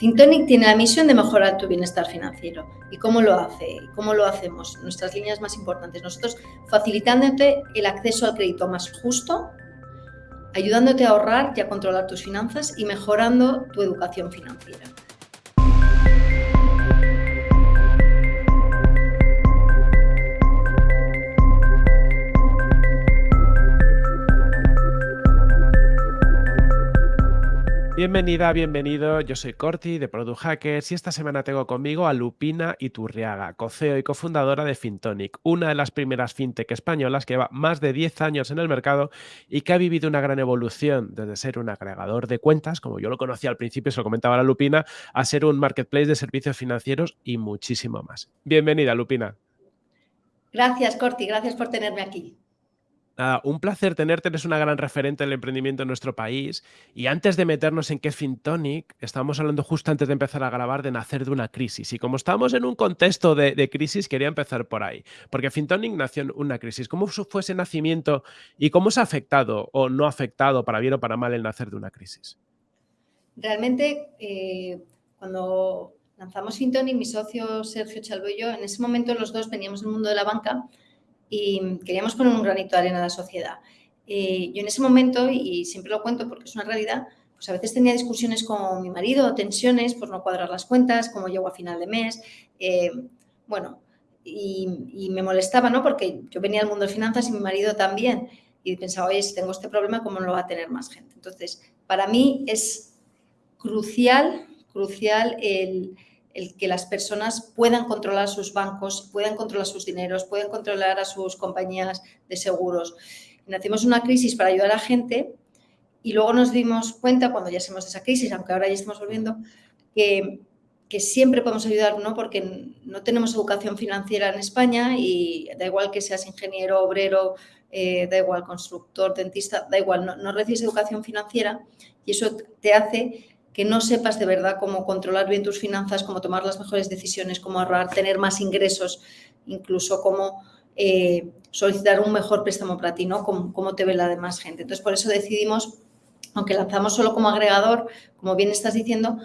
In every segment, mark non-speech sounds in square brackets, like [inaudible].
Fintonic tiene la misión de mejorar tu bienestar financiero. ¿Y cómo lo hace? ¿Cómo lo hacemos? Nuestras líneas más importantes. Nosotros facilitándote el acceso al crédito más justo, ayudándote a ahorrar y a controlar tus finanzas y mejorando tu educación financiera. Bienvenida, bienvenido. Yo soy Corti de Product Hackers y esta semana tengo conmigo a Lupina Iturriaga, coceo y cofundadora de Fintonic, una de las primeras fintech españolas que lleva más de 10 años en el mercado y que ha vivido una gran evolución desde ser un agregador de cuentas, como yo lo conocía al principio, se lo comentaba la Lupina, a ser un marketplace de servicios financieros y muchísimo más. Bienvenida, Lupina. Gracias, Corti, gracias por tenerme aquí un placer tenerte, eres una gran referente del emprendimiento en nuestro país. Y antes de meternos en qué es Fintonic, estábamos hablando justo antes de empezar a grabar de nacer de una crisis. Y como estamos en un contexto de, crisis, quería empezar por ahí. Porque Fintonic nació en una crisis. ¿Cómo fue ese nacimiento y cómo se ha afectado o no afectado, para bien o para mal, el nacer de una crisis? Realmente, eh, cuando lanzamos Fintonic, mi socio Sergio Chalvo y yo, en ese momento los dos veníamos del mundo de la banca y queríamos poner un granito de arena a la sociedad. Eh, yo en ese momento, y siempre lo cuento porque es una realidad, pues a veces tenía discusiones con mi marido, tensiones por no cuadrar las cuentas, cómo llego a final de mes, eh, bueno, y, me molestaba, ¿no? Porque yo venía al mundo de finanzas y mi marido también, y pensaba, oye, si tengo este problema, ¿cómo no lo va a tener más gente? Entonces, para mí es crucial, crucial el, el que las personas puedan controlar sus bancos, puedan controlar sus dineros, puedan controlar a sus compañías de seguros. Nacimos una crisis para ayudar a la gente y luego nos dimos cuenta, cuando ya salimos de esa crisis, aunque ahora ya estamos volviendo, que, siempre podemos ayudar, ¿no? porque no tenemos educación financiera en España y da igual que seas ingeniero, obrero, eh, da igual constructor, dentista, da igual, no, no recibes educación financiera y eso te hace que no sepas de verdad cómo controlar bien tus finanzas, cómo tomar las mejores decisiones, cómo ahorrar, tener más ingresos, incluso cómo eh, solicitar un mejor préstamo para ti, ¿no? Cómo, te ve la demás gente. Entonces, por eso decidimos, aunque lanzamos solo como agregador, como bien estás diciendo,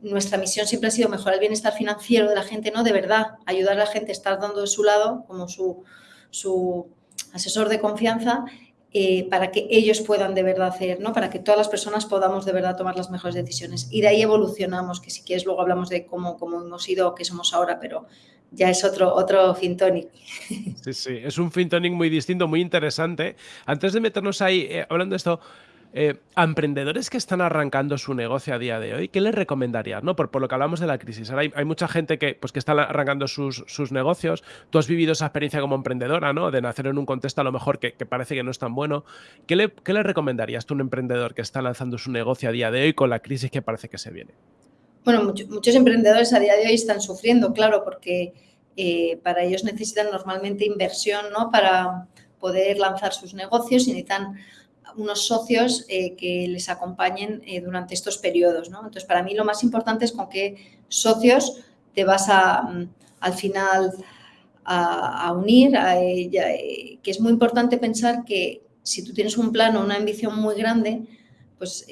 nuestra misión siempre ha sido mejorar el bienestar financiero de la gente, ¿no? De verdad, ayudar a la gente a estar dando de su lado como su, su asesor de confianza eh, para que ellos puedan de verdad hacer, ¿no? Para que todas las personas podamos de verdad tomar las mejores decisiones. Y de ahí evolucionamos, que si quieres luego hablamos de cómo, cómo hemos ido, qué somos ahora, pero ya es otro, otro Fintonic. Sí, sí, es un Fintonic muy distinto, muy interesante. Antes de meternos ahí, eh, hablando de esto, eh, a emprendedores que están arrancando su negocio a día de hoy, ¿qué les recomendarías? ¿no? Por, lo que hablamos de la crisis. Hay, mucha gente que, pues, que está arrancando sus, negocios. Tú has vivido esa experiencia como emprendedora, ¿no? De nacer en un contexto a lo mejor que, parece que no es tan bueno. ¿Qué le, ¿Qué recomendarías tú a un emprendedor que está lanzando su negocio a día de hoy con la crisis que parece que se viene? Bueno, muchos emprendedores a día de hoy están sufriendo, claro, porque eh, para ellos necesitan normalmente inversión, ¿no? Para poder lanzar sus negocios y necesitan unos socios eh, que les acompañen eh, durante estos periodos. ¿no? Entonces, para mí lo más importante es con qué socios te vas a, mm, al final a, unir, eh, que es muy importante pensar que si tú tienes un plan o una ambición muy grande, pues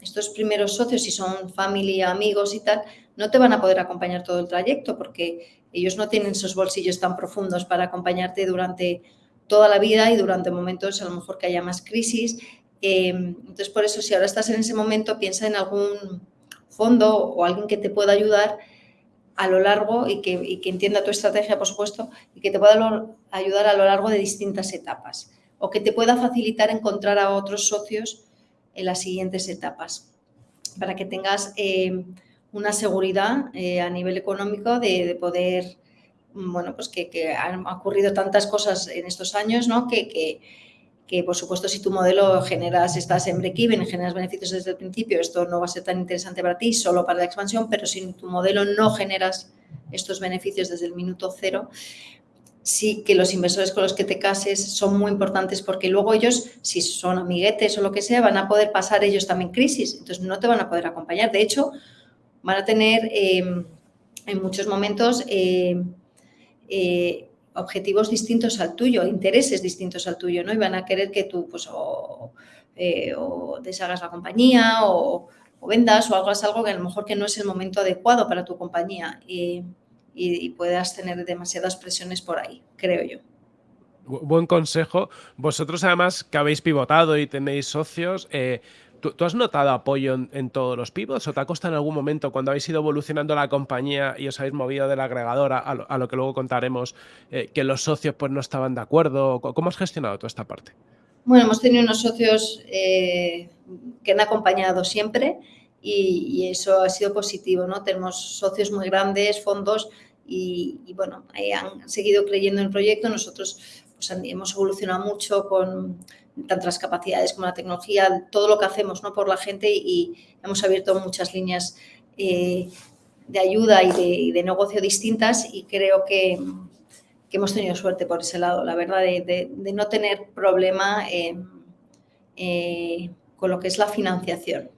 estos primeros socios, si son familia, amigos y tal, no te van a poder acompañar todo el trayecto porque ellos no tienen esos bolsillos tan profundos para acompañarte durante toda la vida y durante momentos a lo mejor que haya más crisis. Em, entonces, por eso, si ahora estás en ese momento, piensa en algún fondo o alguien que te pueda ayudar a lo largo y que, entienda tu estrategia, por supuesto, y que te pueda ayudar a lo largo de distintas etapas o que te pueda facilitar encontrar a otros socios en las siguientes etapas para que tengas em, una seguridad eh, a nivel económico de poder bueno, pues que, han ocurrido tantas cosas en estos años, ¿no? Que, que, por supuesto si tu modelo generas, estás en break-even, generas beneficios desde el principio, esto no va a ser tan interesante para ti, solo para la expansión, pero si tu modelo no generas estos beneficios desde el minuto cero, sí que los inversores con los que te cases son muy importantes porque luego ellos, si son amiguetes o lo que sea, van a poder pasar ellos también crisis, entonces no te van a poder acompañar. De hecho, van a tener eh, en muchos momentos... Eh, eh, objetivos distintos al tuyo, intereses distintos al tuyo, ¿no? Y van a querer que tú, pues, o, eh, deshagas la compañía o, vendas o hagas algo que a lo mejor que no es el momento adecuado para tu compañía y, puedas tener demasiadas presiones por ahí, creo yo. Buen consejo. Vosotros además que habéis pivotado y tenéis socios, eh, ¿Tú, has notado apoyo en, todos los pivots o te ha costado en algún momento cuando habéis ido evolucionando la compañía y os habéis movido de la agregadora a lo, que luego contaremos, eh, que los socios pues no estaban de acuerdo? ¿Cómo has gestionado toda esta parte? Bueno, hemos tenido unos socios eh, que han acompañado siempre y, eso ha sido positivo, ¿no? Tenemos socios muy grandes, fondos y, bueno, han seguido creyendo en el proyecto. Nosotros pues, hemos evolucionado mucho con tanto las capacidades como la tecnología, todo lo que hacemos ¿no? por la gente y hemos abierto muchas líneas eh, de ayuda y de, negocio distintas y creo que, hemos tenido suerte por ese lado, la verdad, de, no tener problema eh, con lo que es la financiación.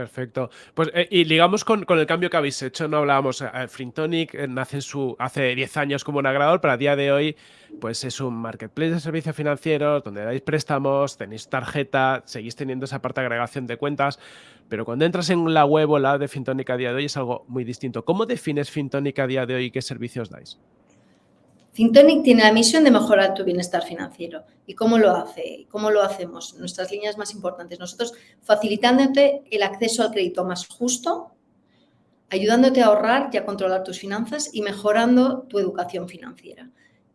Perfecto. Pues eh, y ligamos con, el cambio que habéis hecho, no hablábamos, eh, eh, nace su, hace 10 años como un agregador, pero a día de hoy pues es un marketplace de servicios financieros donde dais préstamos, tenéis tarjeta, seguís teniendo esa parte de agregación de cuentas, pero cuando entras en la web o la de Fintonic a día de hoy es algo muy distinto. ¿Cómo defines Fintonic a día de hoy y qué servicios dais? Fintonic tiene la misión de mejorar tu bienestar financiero. ¿Y cómo lo hace? ¿Cómo lo hacemos? Nuestras líneas más importantes. Nosotros facilitándote el acceso al crédito más justo, ayudándote a ahorrar y a controlar tus finanzas y mejorando tu educación financiera.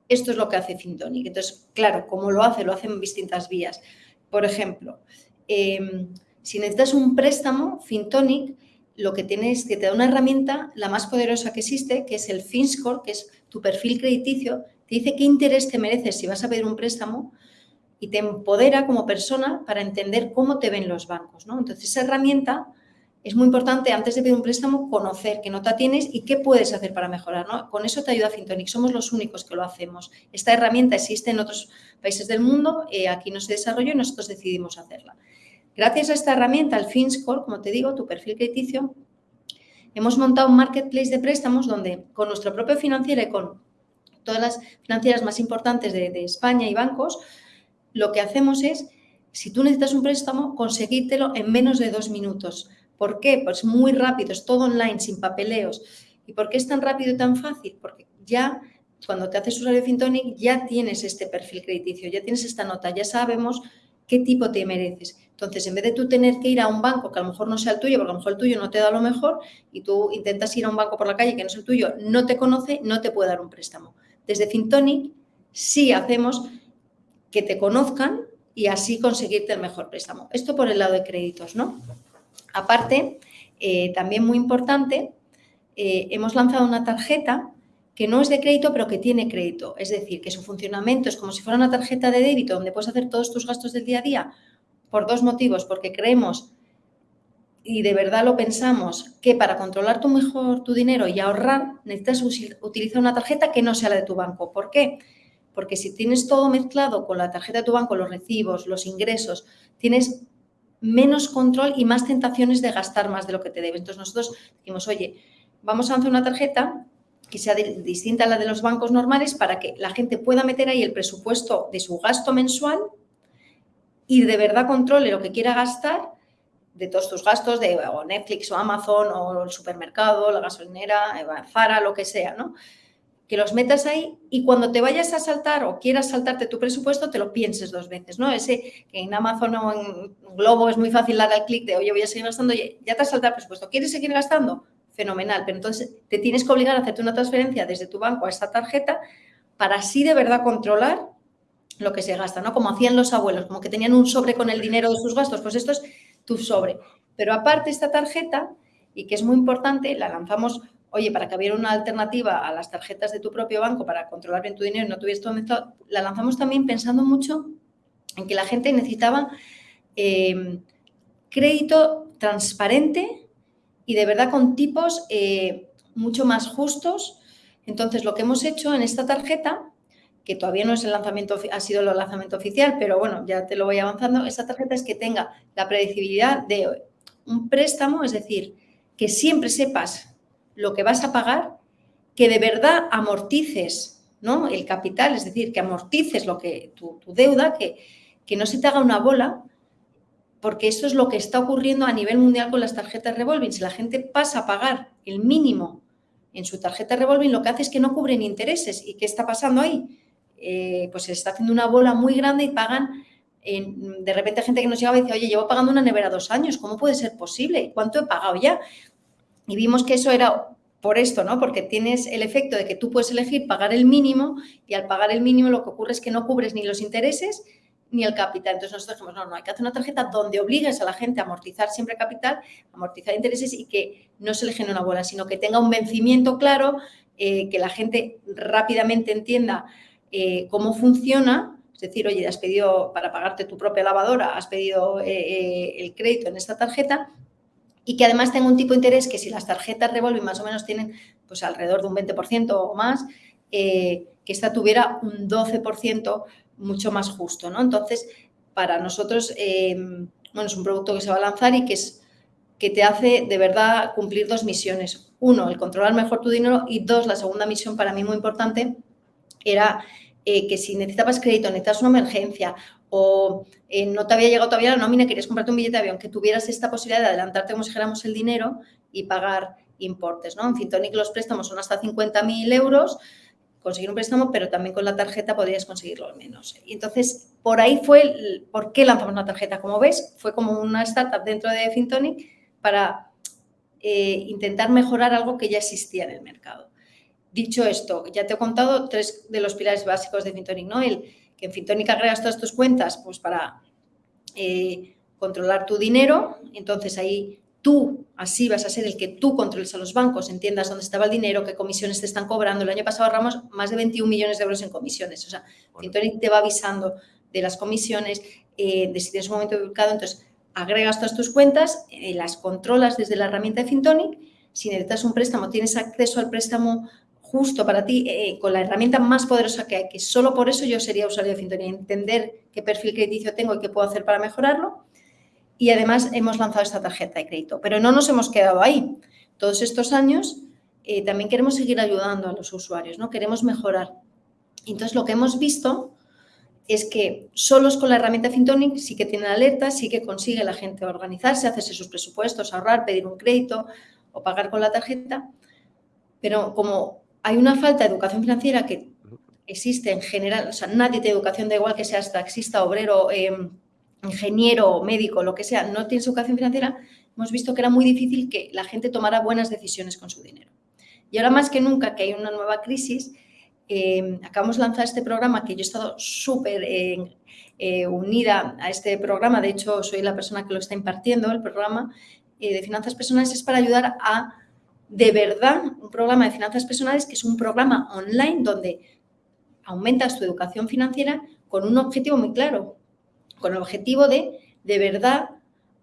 Esto es lo que hace Fintonic. Entonces, claro, ¿cómo lo hace? Lo hace en distintas vías. Por ejemplo, em, si necesitas un préstamo, Fintonic lo que tiene es que te da una herramienta, la más poderosa que existe, que es el FinScore, que es tu perfil crediticio, te dice qué interés te mereces si vas a pedir un préstamo y te empodera como persona para entender cómo te ven los bancos. ¿no? Entonces, esa herramienta es muy importante antes de pedir un préstamo conocer qué nota tienes y qué puedes hacer para mejorar. ¿no? Con eso te ayuda Fintonic, somos los únicos que lo hacemos. Esta herramienta existe en otros países del mundo, eh, aquí no se desarrolló y nosotros decidimos hacerla. Gracias a esta herramienta, el FinScore, como te digo, tu perfil crediticio, hemos montado un marketplace de préstamos donde con nuestro propio financiero y con todas las financieras más importantes de, España y bancos, lo que hacemos es, si tú necesitas un préstamo, conseguírtelo en menos de dos minutos. ¿Por qué? Pues muy rápido, es todo online, sin papeleos. ¿Y por qué es tan rápido y tan fácil? Porque ya cuando te haces usuario de Fintonic ya tienes este perfil crediticio, ya tienes esta nota, ya sabemos qué tipo te mereces. Entonces, en vez de tú tener que ir a un banco que a lo mejor no sea el tuyo, porque a lo mejor el tuyo no te da lo mejor, y tú intentas ir a un banco por la calle que no es el tuyo, no te conoce, no te puede dar un préstamo. Desde Fintonic sí hacemos que te conozcan y así conseguirte el mejor préstamo. Esto por el lado de créditos, ¿no? Aparte, eh, también muy importante, eh, hemos lanzado una tarjeta que no es de crédito, pero que tiene crédito. Es decir, que su funcionamiento es como si fuera una tarjeta de débito donde puedes hacer todos tus gastos del día a día por dos motivos, porque creemos y de verdad lo pensamos que para controlar tu mejor tu dinero y ahorrar necesitas utilizar una tarjeta que no sea la de tu banco. ¿Por qué? Porque si tienes todo mezclado con la tarjeta de tu banco, los recibos, los ingresos, tienes menos control y más tentaciones de gastar más de lo que te debes. Entonces nosotros dijimos, oye, vamos a hacer una tarjeta que sea distinta a la de los bancos normales para que la gente pueda meter ahí el presupuesto de su gasto mensual y de verdad controle lo que quiera gastar de todos tus gastos de Netflix o Amazon o el supermercado, la gasolinera, eh, Zara, lo que sea, ¿no? Que los metas ahí y cuando te vayas a saltar o quieras saltarte tu presupuesto, te lo pienses dos veces, ¿no? Ese que en Amazon o en Globo es muy fácil dar el clic de, oye, voy a seguir gastando, ya te has saltado el presupuesto. ¿Quieres seguir gastando? Fenomenal, pero entonces te tienes que obligar a hacerte una transferencia desde tu banco a esta tarjeta para así de verdad controlar lo que se gasta, ¿no? Como hacían los abuelos, como que tenían un sobre con el dinero de sus gastos, pues esto es tu sobre. Pero aparte esta tarjeta, y que es muy importante, la lanzamos, oye, para que hubiera una alternativa a las tarjetas de tu propio banco para controlar bien tu dinero y no tuvieras todo mezclado, la lanzamos también pensando mucho en que la gente necesitaba em, crédito transparente y de verdad con tipos eh, mucho más justos. Entonces, lo que hemos hecho en esta tarjeta que todavía no es el lanzamiento, ha sido el lanzamiento oficial, pero bueno, ya te lo voy avanzando, esa tarjeta es que tenga la predecibilidad de un préstamo, es decir, que siempre sepas lo que vas a pagar, que de verdad amortices ¿no? el capital, es decir, que amortices lo que, tu, deuda, que, que no se te haga una bola, porque esto es lo que está ocurriendo a nivel mundial con las tarjetas revolving. Si la gente pasa a pagar el mínimo en su tarjeta revolving, lo que hace es que no cubren intereses. ¿Y qué está pasando ahí? Eh, pues se está haciendo una bola muy grande y pagan, de repente gente que nos llegaba y dice, oye, llevo pagando una nevera dos años, ¿cómo puede ser posible? ¿Cuánto he pagado ya? Y vimos que eso era por esto, ¿no? Porque tienes el efecto de que tú puedes elegir pagar el mínimo y al pagar el mínimo lo que ocurre es que no cubres ni los intereses ni el capital. Entonces nosotros dijimos, no, no, hay que hacer una tarjeta donde obligues a la gente a amortizar siempre capital, amortizar intereses y que no se le genere una bola, sino que tenga un vencimiento claro, eh, que la gente rápidamente entienda eh, cómo funciona. Es decir, oye, has pedido para pagarte tu propia lavadora, has pedido eh, el crédito en esta tarjeta y que además tenga un tipo de interés que si las tarjetas revolving más o menos tienen pues alrededor de un 20% o más, que esta tuviera un 12% mucho más justo, ¿no? Entonces, para nosotros, em, bueno, es un producto que se va a lanzar y que, es, que te hace de verdad cumplir dos misiones. Uno, el controlar mejor tu dinero y dos, la segunda misión para mí muy importante era eh, que si necesitabas crédito, necesitas una emergencia o eh, no te había llegado todavía la nómina, querías comprarte un billete de avión, que tuvieras esta posibilidad de adelantarte como si dijéramos el dinero y pagar importes, ¿no? En Fintonic los préstamos son hasta 50.000 euros, conseguir un préstamo, pero también con la tarjeta podrías conseguirlo al menos. Y entonces, por ahí fue por qué lanzamos una tarjeta. Como ves, fue como una startup dentro de Fintonic para eh, intentar mejorar algo que ya existía en el mercado. Dicho esto, ya te he contado tres de los pilares básicos de Fintonic, ¿no? El que en Fintonic agregas todas tus cuentas pues para eh, controlar tu dinero, entonces ahí tú así vas a ser el que tú controles a los bancos, entiendas dónde estaba el dinero, qué comisiones te están cobrando. El año pasado ahorramos más de 21 millones de euros en comisiones. O sea, bueno. te va avisando de las comisiones, eh, de si tienes un momento ubicado. Entonces, agregas todas tus cuentas, eh, las controlas desde la herramienta de Fintonic. Si necesitas un préstamo, tienes acceso al préstamo justo para ti eh, con la herramienta más poderosa que hay, que solo por eso yo sería usuario de Fintonic, entender qué perfil crediticio tengo y qué puedo hacer para mejorarlo y además hemos lanzado esta tarjeta de crédito. Pero no nos hemos quedado ahí. Todos estos años eh, también queremos seguir ayudando a los usuarios, ¿no? Queremos mejorar. Entonces, lo que hemos visto es que solos con la herramienta Fintonic sí que tienen alertas, sí que consigue la gente organizarse, hacerse sus presupuestos, ahorrar, pedir un crédito o pagar con la tarjeta, pero como hay una falta de educación financiera que existe en general, o sea, nadie tiene educación, da igual que seas taxista, obrero, eh, ingeniero, médico, lo que sea, no tienes educación financiera, hemos visto que era muy difícil que la gente tomara buenas decisiones con su dinero. Y ahora más que nunca que hay una nueva crisis, eh, acabamos de lanzar este programa que yo he estado súper eh, eh, unida a este programa, de hecho soy la persona que lo está impartiendo, el programa de finanzas personales es para ayudar a, de verdad, un programa de finanzas personales que es un programa online donde aumentas tu educación financiera con un objetivo muy claro, con el objetivo de, de verdad,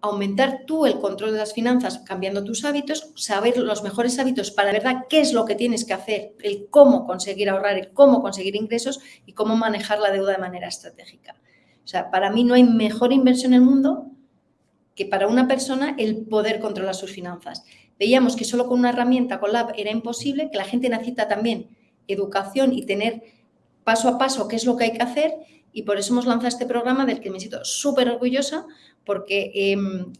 aumentar tú el control de las finanzas cambiando tus hábitos, saber los mejores hábitos para verdad qué es lo que tienes que hacer, el cómo conseguir ahorrar, el cómo conseguir ingresos y cómo manejar la deuda de manera estratégica. O sea, para mí no hay mejor inversión en el mundo que para una persona el poder controlar sus finanzas. Veíamos que solo con una herramienta, con la app, era imposible, que la gente necesita también educación y tener paso a paso qué es lo que hay que hacer y por eso hemos lanzado este programa del que me siento súper orgullosa porque em,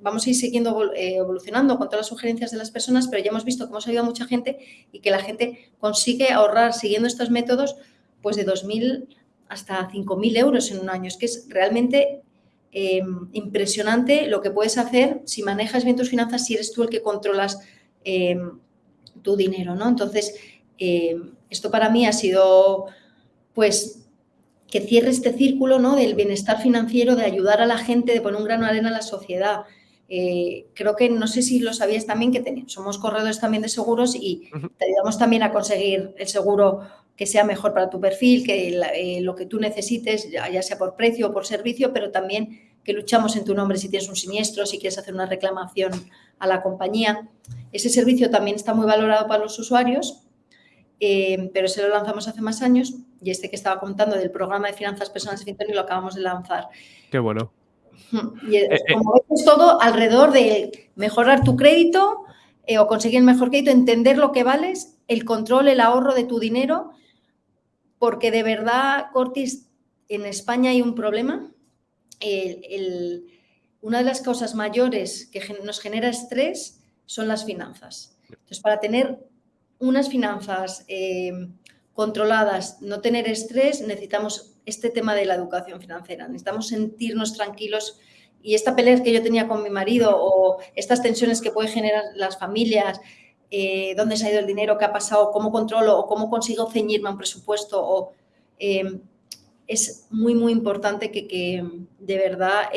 vamos a ir siguiendo eh, evolucionando con todas las sugerencias de las personas, pero ya hemos visto que hemos ayudado a mucha gente y que la gente consigue ahorrar siguiendo estos métodos pues de 2.000 hasta 5.000 euros en un año. Es que es realmente em, impresionante lo que puedes hacer si manejas bien tus finanzas, si eres tú el que controlas em, tu dinero, ¿no? Entonces, esto para mí ha sido pues que cierre este círculo ¿no? del bienestar financiero, de ayudar a la gente, de poner un grano de arena a la sociedad. Eh, creo que, no sé si lo sabías también, que somos corredores también de seguros y te ayudamos también a conseguir el seguro que sea mejor para tu perfil, que eh, lo que tú necesites, ya, sea por precio o por servicio, pero también que luchamos en tu nombre si tienes un siniestro, si quieres hacer una reclamación a la compañía. Ese servicio también está muy valorado para los usuarios, eh, pero se lo lanzamos hace más años y este que estaba contando del programa de finanzas personales de y lo acabamos de lanzar. Qué bueno. Y eh, eh, como ves, todo alrededor de mejorar tu crédito o conseguir el mejor crédito, entender lo que vales, el control, el ahorro de tu dinero, porque de verdad, Cortis, en España hay un problema. Una de las causas mayores que nos genera estrés son las finanzas. Entonces, para tener unas finanzas eh, controladas, no tener estrés, necesitamos este tema de la educación financiera. Necesitamos sentirnos tranquilos y esta pelea que yo tenía con mi marido o estas tensiones que pueden generar las familias, eh, dónde se ha ido el dinero, qué ha pasado, cómo controlo o cómo consigo ceñirme a un presupuesto o... Eh, es muy, muy importante que, de verdad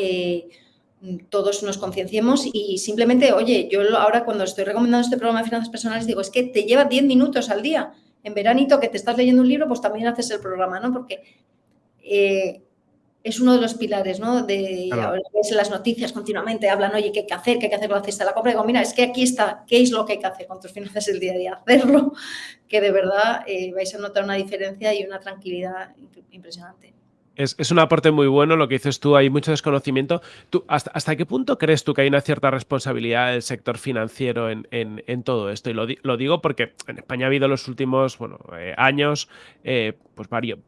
todos nos concienciemos y simplemente, oye, yo ahora cuando estoy recomendando este programa de finanzas personales digo, es que te lleva 10 minutos al día. En veranito que te estás leyendo un libro, pues también haces el programa, ¿no? Porque eh, es uno de los pilares, ¿no? De ahora ves las noticias continuamente, hablan, oye, ¿qué hay que hacer? ¿Qué hay que hacer con la cesta de la compra? Y digo, mira, es que aquí está, ¿qué es lo que hay que hacer con tus finanzas el día a día? Hacerlo, [laughs] que de verdad eh, vais a notar una diferencia y una tranquilidad impresionante. Es, un aporte muy bueno lo que dices tú, hay mucho desconocimiento. ¿Tú, hasta, qué punto crees tú que hay una cierta responsabilidad del sector financiero en, todo esto? Y lo, digo porque en España ha habido los últimos bueno, eh, años eh, pues varios,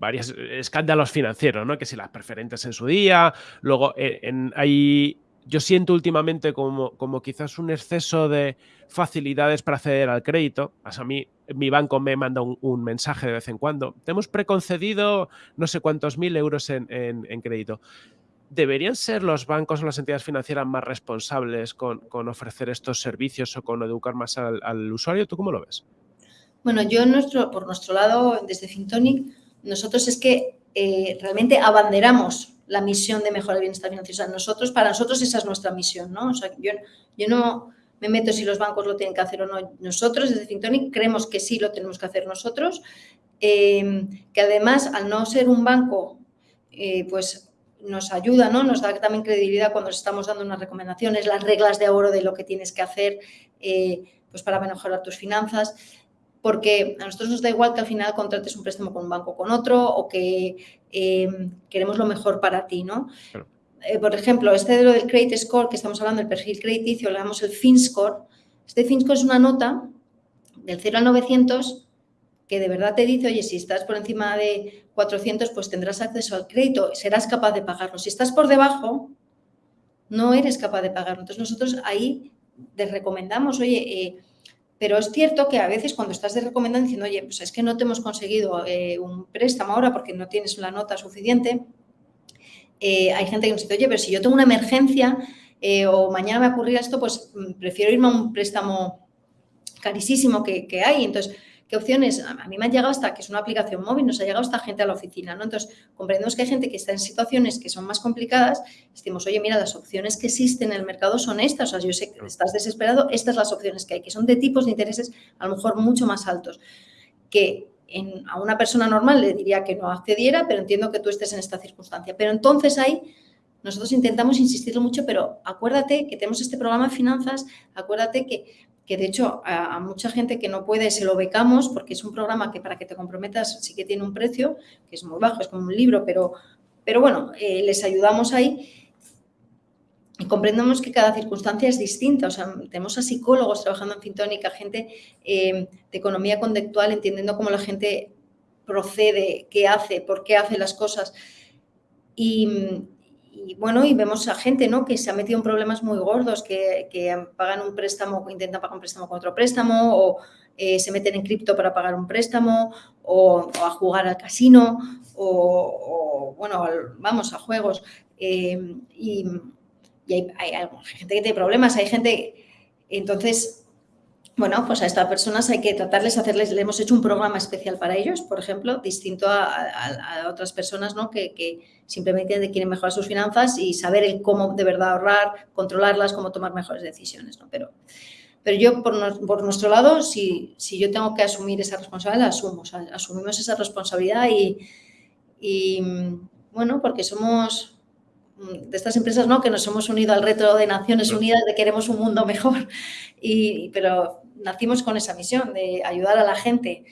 escándalos financieros, ¿no? que si las preferentes en su día, luego eh, hay yo siento últimamente como, como quizás un exceso de facilidades para acceder al crédito. a mí, mi banco me manda un, mensaje de vez en cuando. Te hemos preconcedido no sé cuántos mil euros en, crédito. ¿Deberían ser los bancos o las entidades financieras más responsables con, ofrecer estos servicios o con educar más al, usuario? ¿Tú cómo lo ves? Bueno, yo nuestro, por nuestro lado, desde Fintonic, nosotros es que eh, realmente abanderamos la misión de mejorar el bienestar financiero. nosotros, para nosotros esa es nuestra misión, ¿no? O sea, yo, yo no me meto si los bancos lo tienen que hacer o no. Nosotros, desde Fintonic, creemos que sí lo tenemos que hacer nosotros, em, que además, al no ser un banco, eh, pues nos ayuda, ¿no? Nos da también credibilidad cuando estamos dando unas recomendaciones, las reglas de oro de lo que tienes que hacer eh, pues para mejorar tus finanzas porque a nosotros nos da igual que al final contrates un préstamo con un banco o con otro o que eh, queremos lo mejor para ti, ¿no? Eh, por ejemplo, este de lo del Credit Score, que estamos hablando del perfil crediticio, le damos el FinScore. Este FinScore es una nota del 0 al 900 que de verdad te dice, oye, si estás por encima de 400, pues tendrás acceso al crédito, serás capaz de pagarlo. Si estás por debajo, no eres capaz de pagarlo. Entonces, nosotros ahí te recomendamos, oye, eh, pero es cierto que a veces cuando estás de recomendando diciendo, oye, pues es que no te hemos conseguido eh, un préstamo ahora porque no tienes la nota suficiente, eh, hay gente que nos dice, oye, pero si yo tengo una emergencia eh, o mañana me ocurrirá esto, pues mm, prefiero irme a un préstamo carísimo que, que hay. Entonces, ¿Qué opciones? A mí me ha llegado hasta, que es una aplicación móvil, nos ha llegado esta gente a la oficina, ¿no? Entonces, comprendemos que hay gente que está en situaciones que son más complicadas, decimos, oye, mira, las opciones que existen en el mercado son estas, o sea, yo sé que estás desesperado, estas son las opciones que hay, que son de tipos de intereses a lo mejor mucho más altos, que a una persona normal le diría que no accediera, pero entiendo que tú estés en esta circunstancia. Pero entonces ahí nosotros intentamos insistirlo mucho, pero acuérdate que tenemos este programa de finanzas, acuérdate que que de hecho a, mucha gente que no puede se lo becamos porque es un programa que para que te comprometas sí que tiene un precio, que es muy bajo, es como un libro, pero, pero bueno, eh, les ayudamos ahí y comprendemos que cada circunstancia es distinta. O sea, tenemos a psicólogos trabajando en Fintónica, gente eh, de economía conductual, entendiendo cómo la gente procede, qué hace, por qué hace las cosas. Y, y bueno, y vemos a gente ¿no? que se ha metido en problemas muy gordos, que, pagan un préstamo, intentan pagar un préstamo con otro préstamo, o eh, se meten en cripto para pagar un préstamo, o, a jugar al casino, o, bueno, vamos, a juegos. Eh, y, hay, hay, gente que tiene problemas, hay gente... Entonces, bueno, pues a estas personas hay que tratarles, hacerles, le hemos hecho un programa especial para ellos, por ejemplo, distinto a, otras personas ¿no? que, simplemente quieren mejorar sus finanzas y saber el cómo de verdad ahorrar, controlarlas, cómo tomar mejores decisiones. ¿no? Pero, pero yo, por, nuestro lado, si, yo tengo que asumir esa responsabilidad, la asumo. asumimos esa responsabilidad y, y, bueno, porque somos de estas empresas ¿no? que nos hemos unido al reto de Naciones Unidas de queremos un mundo [laughs] mejor, y, pero nacimos con esa misión de ayudar a la gente.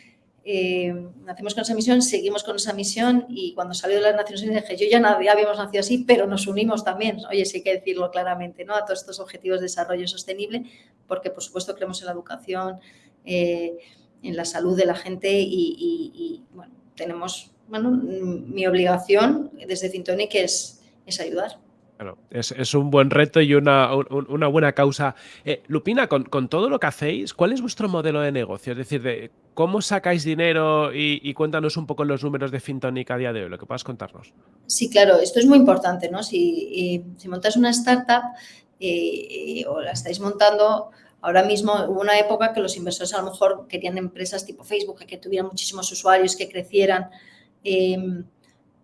Eh, nacimos con esa misión, seguimos con esa misión y cuando salió de las Naciones Unidas dije, yo ya, nadie, habíamos nacido así, pero nos unimos también, oye, sí hay que decirlo claramente, ¿no? A todos estos objetivos de desarrollo sostenible, porque por supuesto creemos en la educación, eh, en la salud de la gente y, bueno, tenemos, bueno, mi obligación desde Fintonic es, es ayudar. Claro, es, un buen reto y una, buena causa. Eh, Lupina, con, todo lo que hacéis, ¿cuál es vuestro modelo de negocio? Es decir, de ¿cómo sacáis dinero? Y, cuéntanos un poco los números de Fintonic a día de hoy, lo que puedas contarnos. Sí, claro, esto es muy importante, ¿no? Si, si montas una startup eh, o la estáis montando, ahora mismo hubo una época que los inversores a lo mejor querían empresas tipo Facebook que tuvieran muchísimos usuarios, que crecieran. Em,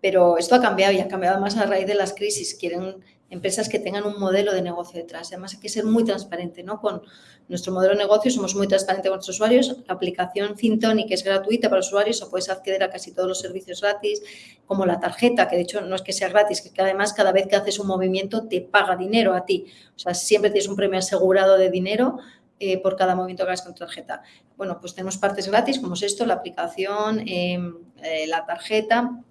pero esto ha cambiado y ha cambiado más a raíz de las crisis. Quieren empresas que tengan un modelo de negocio detrás. Además, hay que ser muy transparente ¿no? con nuestro modelo de negocio. Somos muy transparentes con nuestros usuarios. La aplicación que es gratuita para usuarios o puedes acceder a casi todos los servicios gratis, como la tarjeta, que de hecho no es que sea gratis, que además cada vez que haces un movimiento te paga dinero a ti. O sea, siempre tienes un premio asegurado de dinero eh, por cada movimiento que hagas con tarjeta. Bueno, pues tenemos partes gratis, como es esto, la aplicación, em, eh, la tarjeta,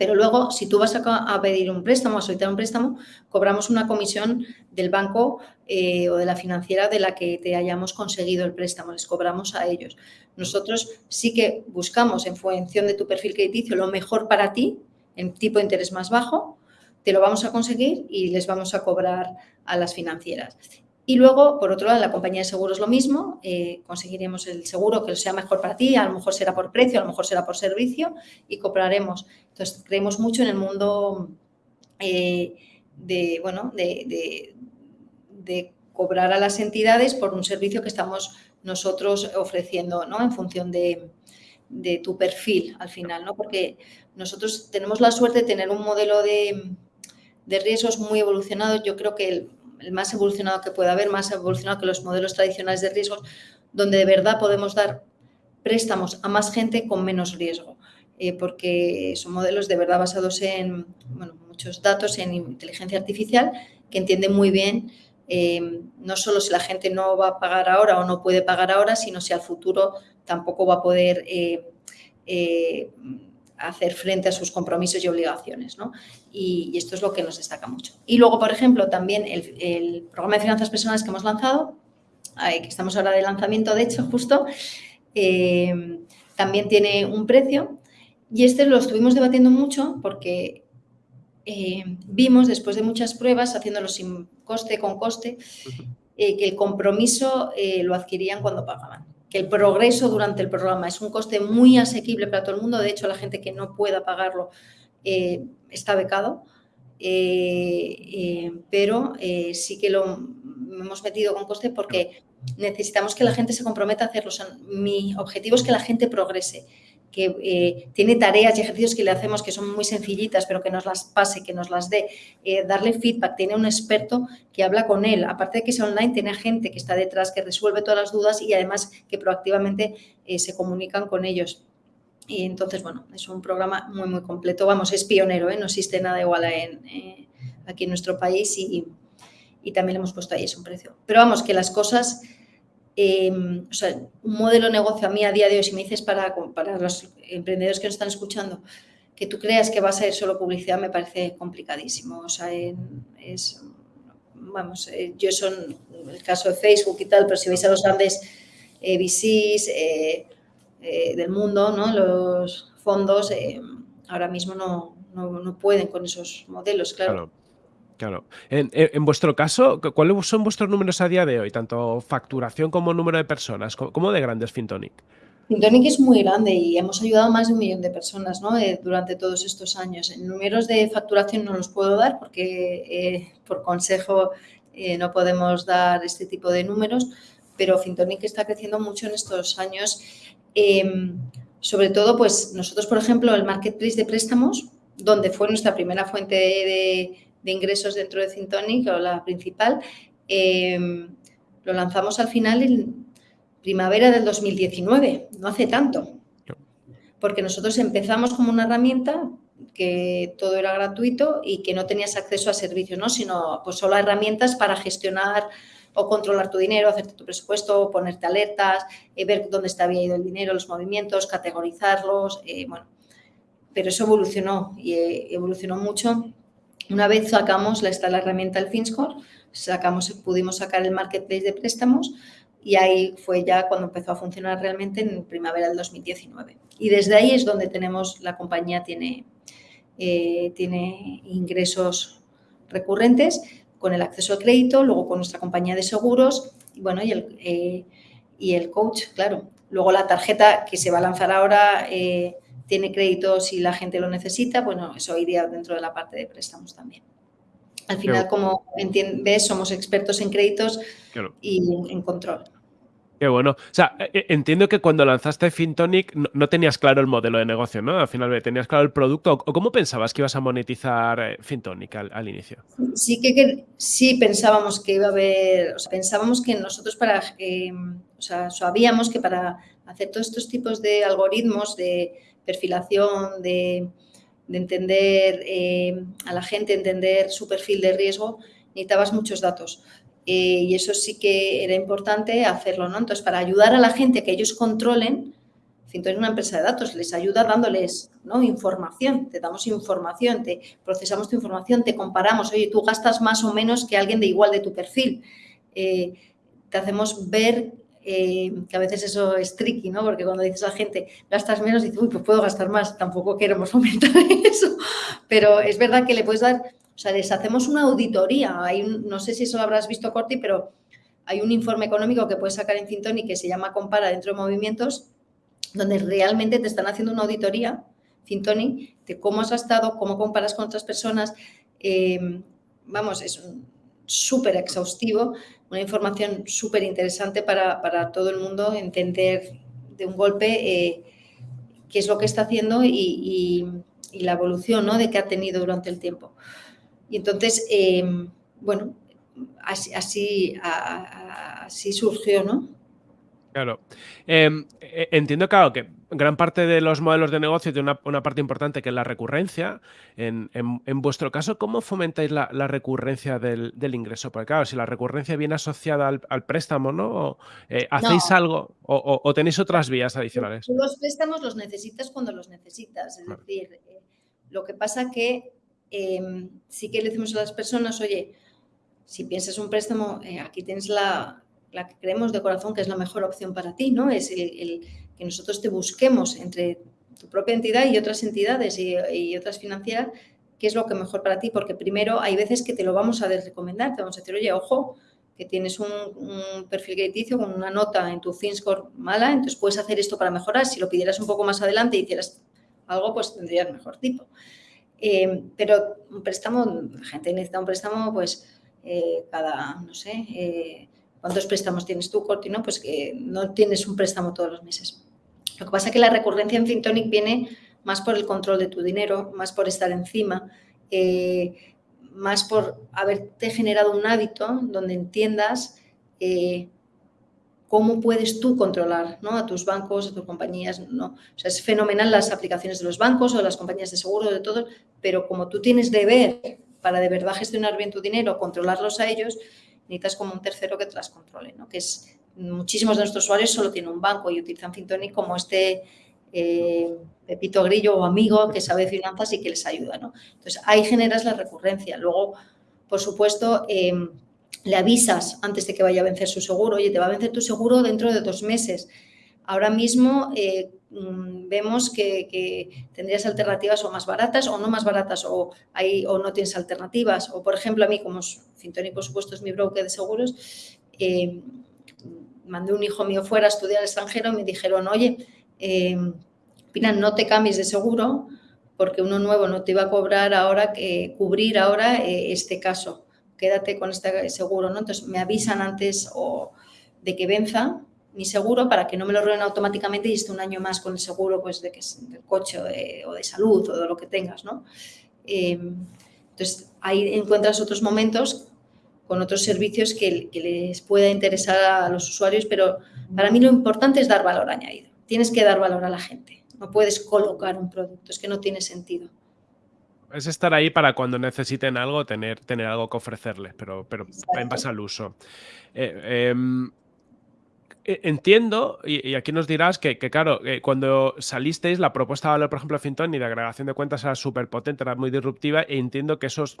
pero luego, si tú vas a, pedir un préstamo, a solicitar un préstamo, cobramos una comisión del banco eh, o de la financiera de la que te hayamos conseguido el préstamo, les cobramos a ellos. Nosotros sí que buscamos en función de tu perfil crediticio lo mejor para ti, en tipo de interés más bajo, te lo vamos a conseguir y les vamos a cobrar a las financieras. Y luego, por otro lado, en la compañía de seguros lo mismo, eh, conseguiremos el seguro que sea mejor para ti, a lo mejor será por precio, a lo mejor será por servicio y compraremos. Entonces, creemos mucho en el mundo eh, de, bueno, de, cobrar a las entidades por un servicio que estamos nosotros ofreciendo, ¿no? En función de, tu perfil al final, ¿no? Porque nosotros tenemos la suerte de tener un modelo de, de riesgos muy evolucionado. Yo creo que el, el más evolucionado que pueda haber, más evolucionado que los modelos tradicionales de riesgos, donde de verdad podemos dar préstamos a más gente con menos riesgo, eh, porque son modelos de verdad basados en muchos datos, en inteligencia artificial, que entienden muy bien eh, no solo si la gente no va a pagar ahora o no puede pagar ahora, sino si al futuro tampoco va a poder eh, hacer frente a sus compromisos y obligaciones. ¿no? Y, esto es lo que nos destaca mucho. Y luego, por ejemplo, también el, programa de finanzas personales que hemos lanzado, que estamos ahora de lanzamiento, de hecho, justo, eh, también tiene un precio. Y este lo estuvimos debatiendo mucho porque eh, vimos, después de muchas pruebas, haciéndolo sin coste, con coste, eh, que el compromiso lo adquirían cuando pagaban que el progreso durante el programa es un coste muy asequible para todo el mundo. De hecho, la gente que no pueda pagarlo eh, está becado. Eh, eh, pero sí que lo hemos metido con coste porque necesitamos que la gente se comprometa a hacerlo. mi objetivo es que la gente progrese que eh, tiene tareas y ejercicios que le hacemos que son muy sencillitas, pero que nos las pase, que nos las dé, eh, darle feedback, tiene un experto que habla con él, aparte de que sea online, tiene gente que está detrás, que resuelve todas las dudas y además que proactivamente eh, se comunican con ellos. Y entonces, bueno, es un programa muy, muy completo, vamos, es pionero, no existe nada igual en, aquí en nuestro país y, y también le hemos puesto ahí ese un precio. Pero vamos, que las cosas Em, o sea, un modelo de negocio a mí a día de hoy, si me dices para, para los emprendedores que nos están escuchando, que tú creas que va a ser solo publicidad me parece complicadísimo. O sea, es, vamos, eh, yo son el caso de Facebook y tal, pero si veis a los grandes eh, VCs eh, del mundo, ¿no? los fondos, ahora mismo no, no, pueden con esos modelos. Claro. En, vuestro caso, ¿cuáles son vuestros números a día de hoy? Tanto facturación como número de personas. ¿Cómo de grande es Fintonic? Fintonic es muy grande y hemos ayudado a más de un millón de personas ¿no? Eh, durante todos estos años. En números de facturación no los puedo dar porque eh, por consejo eh, no podemos dar este tipo de números, pero Fintonic está creciendo mucho en estos años. Em, sobre todo, pues nosotros, por ejemplo, el marketplace de préstamos, donde fue nuestra primera fuente de ingresos dentro de Cintonic, o la principal, em, lo lanzamos al final en primavera del 2019, no hace tanto. Porque nosotros empezamos como una herramienta que todo era gratuito y que no tenías acceso a servicios, ¿no? sino pues solo a herramientas para gestionar o controlar tu dinero, hacerte tu presupuesto, ponerte alertas, eh, ver dónde está había ido el dinero, los movimientos, categorizarlos, eh, bueno. Pero eso evolucionó y eh, evolucionó mucho una vez sacamos, está la herramienta del FinScore, sacamos, pudimos sacar el marketplace de préstamos y ahí fue ya cuando empezó a funcionar realmente en primavera del 2019. Y desde ahí es donde tenemos, la compañía tiene, eh, tiene ingresos recurrentes con el acceso al crédito, luego con nuestra compañía de seguros y bueno, y el, eh, y el coach, claro. Luego la tarjeta que se va a lanzar ahora eh, tiene crédito si la gente lo necesita, bueno, eso iría dentro de la parte de préstamos también. Al final, como entiendes, somos expertos en créditos y en control. Qué bueno. O sea, e, e, entiendo que cuando lanzaste FinTonic no, tenías claro el modelo de negocio, ¿no? Al final tenías claro el producto. ¿O cómo pensabas que ibas a monetizar eh, FinTonic al, inicio? Sí que, sí pensábamos que iba a haber, o sea, pensábamos que nosotros para, em, o sea, sabíamos que para hacer todos estos tipos de algoritmos de perfilación, de, entender em, a la gente, entender su perfil de riesgo, necesitabas muchos datos. Eh, y eso sí que era importante hacerlo, ¿no? Entonces, para ayudar a la gente que ellos controlen, Finton es una empresa de datos, les ayuda dándoles ¿no? información, te damos información, te procesamos tu información, te comparamos, oye, tú gastas más o menos que alguien de igual de tu perfil. Eh, te hacemos ver eh, que a veces eso es tricky, ¿no? Porque cuando dices a la gente, gastas menos, dices, uy, pues puedo gastar más, tampoco queremos [laughs] aumentar eso. Pero es verdad que le puedes dar o sea, les hacemos una auditoría. Hay no sé si eso lo habrás visto, Corti, pero hay un informe económico que puedes sacar en Fintoni que se llama Compara dentro de movimientos, donde realmente te están haciendo una auditoría, Fintoni, de cómo has gastado, cómo comparas con otras personas. Em, vamos, es súper exhaustivo, una información súper interesante para, todo el mundo entender de un golpe eh, qué es lo que está haciendo y, la evolución ¿no? de que ha tenido durante el tiempo. Y entonces, em, bueno, así, así, surgió, ¿no? Claro. Em, e, entiendo, claro, que gran parte de los modelos de negocio tiene una, parte importante que es la recurrencia. En, vuestro caso, ¿cómo fomentáis la, recurrencia del, ingreso? Porque claro, si la recurrencia viene asociada al, préstamo, ¿no? Eh, ¿Hacéis algo o, tenéis otras vías adicionales? los préstamos los necesitas cuando los necesitas. Es decir, eh, lo que pasa que Em, sí que le decimos a las personas, oye, si piensas un préstamo, eh, aquí tienes la, la, que creemos de corazón que es la mejor opción para ti, ¿no? Es el, que nosotros te busquemos entre tu propia entidad y otras entidades y, otras financieras, qué es lo que mejor para ti, porque primero hay veces que te lo vamos a recomendar, te vamos a decir, oye, ojo, que tienes un, un perfil crediticio con una nota en tu FinScore mala, entonces puedes hacer esto para mejorar. Si lo pidieras un poco más adelante y hicieras algo, pues tendrías mejor tipo. Eh, pero un préstamo, la gente necesita un préstamo, pues eh, cada, no sé, eh, ¿cuántos préstamos tienes tú, Cortino? Pues que no tienes un préstamo todos los meses. Lo que pasa es que la recurrencia en FinTonic viene más por el control de tu dinero, más por estar encima, más por haberte generado un hábito donde entiendas cómo puedes tú controlar ¿no? a tus bancos, a tus compañías. ¿no? O sea, es fenomenal las aplicaciones de los bancos o las compañías de seguro, de todo, pero como tú tienes deber para de verdad gestionar bien tu dinero, controlarlos a ellos, necesitas como un tercero que te las controle, ¿no? que es muchísimos de nuestros usuarios solo tienen un banco y utilizan Fintonic como este eh, Pepito Grillo o amigo que sabe finanzas y que les ayuda. ¿no? Entonces, ahí generas la recurrencia. Luego, por supuesto, em, le avisas antes de que vaya a vencer su seguro, oye, te va a vencer tu seguro dentro de dos meses. Ahora mismo eh, mm, vemos que, tendrías alternativas o más baratas o no más baratas o, o no tienes alternativas. O, por ejemplo, a mí, como Fintoni, por supuesto, es mi broker de seguros, eh, mandé un hijo mío fuera a estudiar al extranjero y me dijeron, oye, eh, Pina, no te cambies de seguro porque uno nuevo no te iba a cobrar ahora, que cubrir ahora este caso quédate con este seguro, ¿no? Entonces me avisan antes o de que venza mi seguro para que no me lo roben automáticamente y esté un año más con el seguro pues de que es del coche o de, salud o de lo que tengas, ¿no? Em, entonces ahí encuentras otros momentos con otros servicios que, que, les pueda interesar a los usuarios, pero para mí lo importante es dar valor añadido. Tienes que dar valor a la gente. No puedes colocar un producto, es que no tiene sentido es estar ahí para cuando necesiten algo, tener, tener algo que ofrecerles, pero, pero en base al uso. Eh, em, entiendo, y, aquí nos dirás que, claro, eh, cuando salisteis, la propuesta de valor, por ejemplo, de Finton y de agregación de cuentas era súper potente, era muy disruptiva, e entiendo que eso os,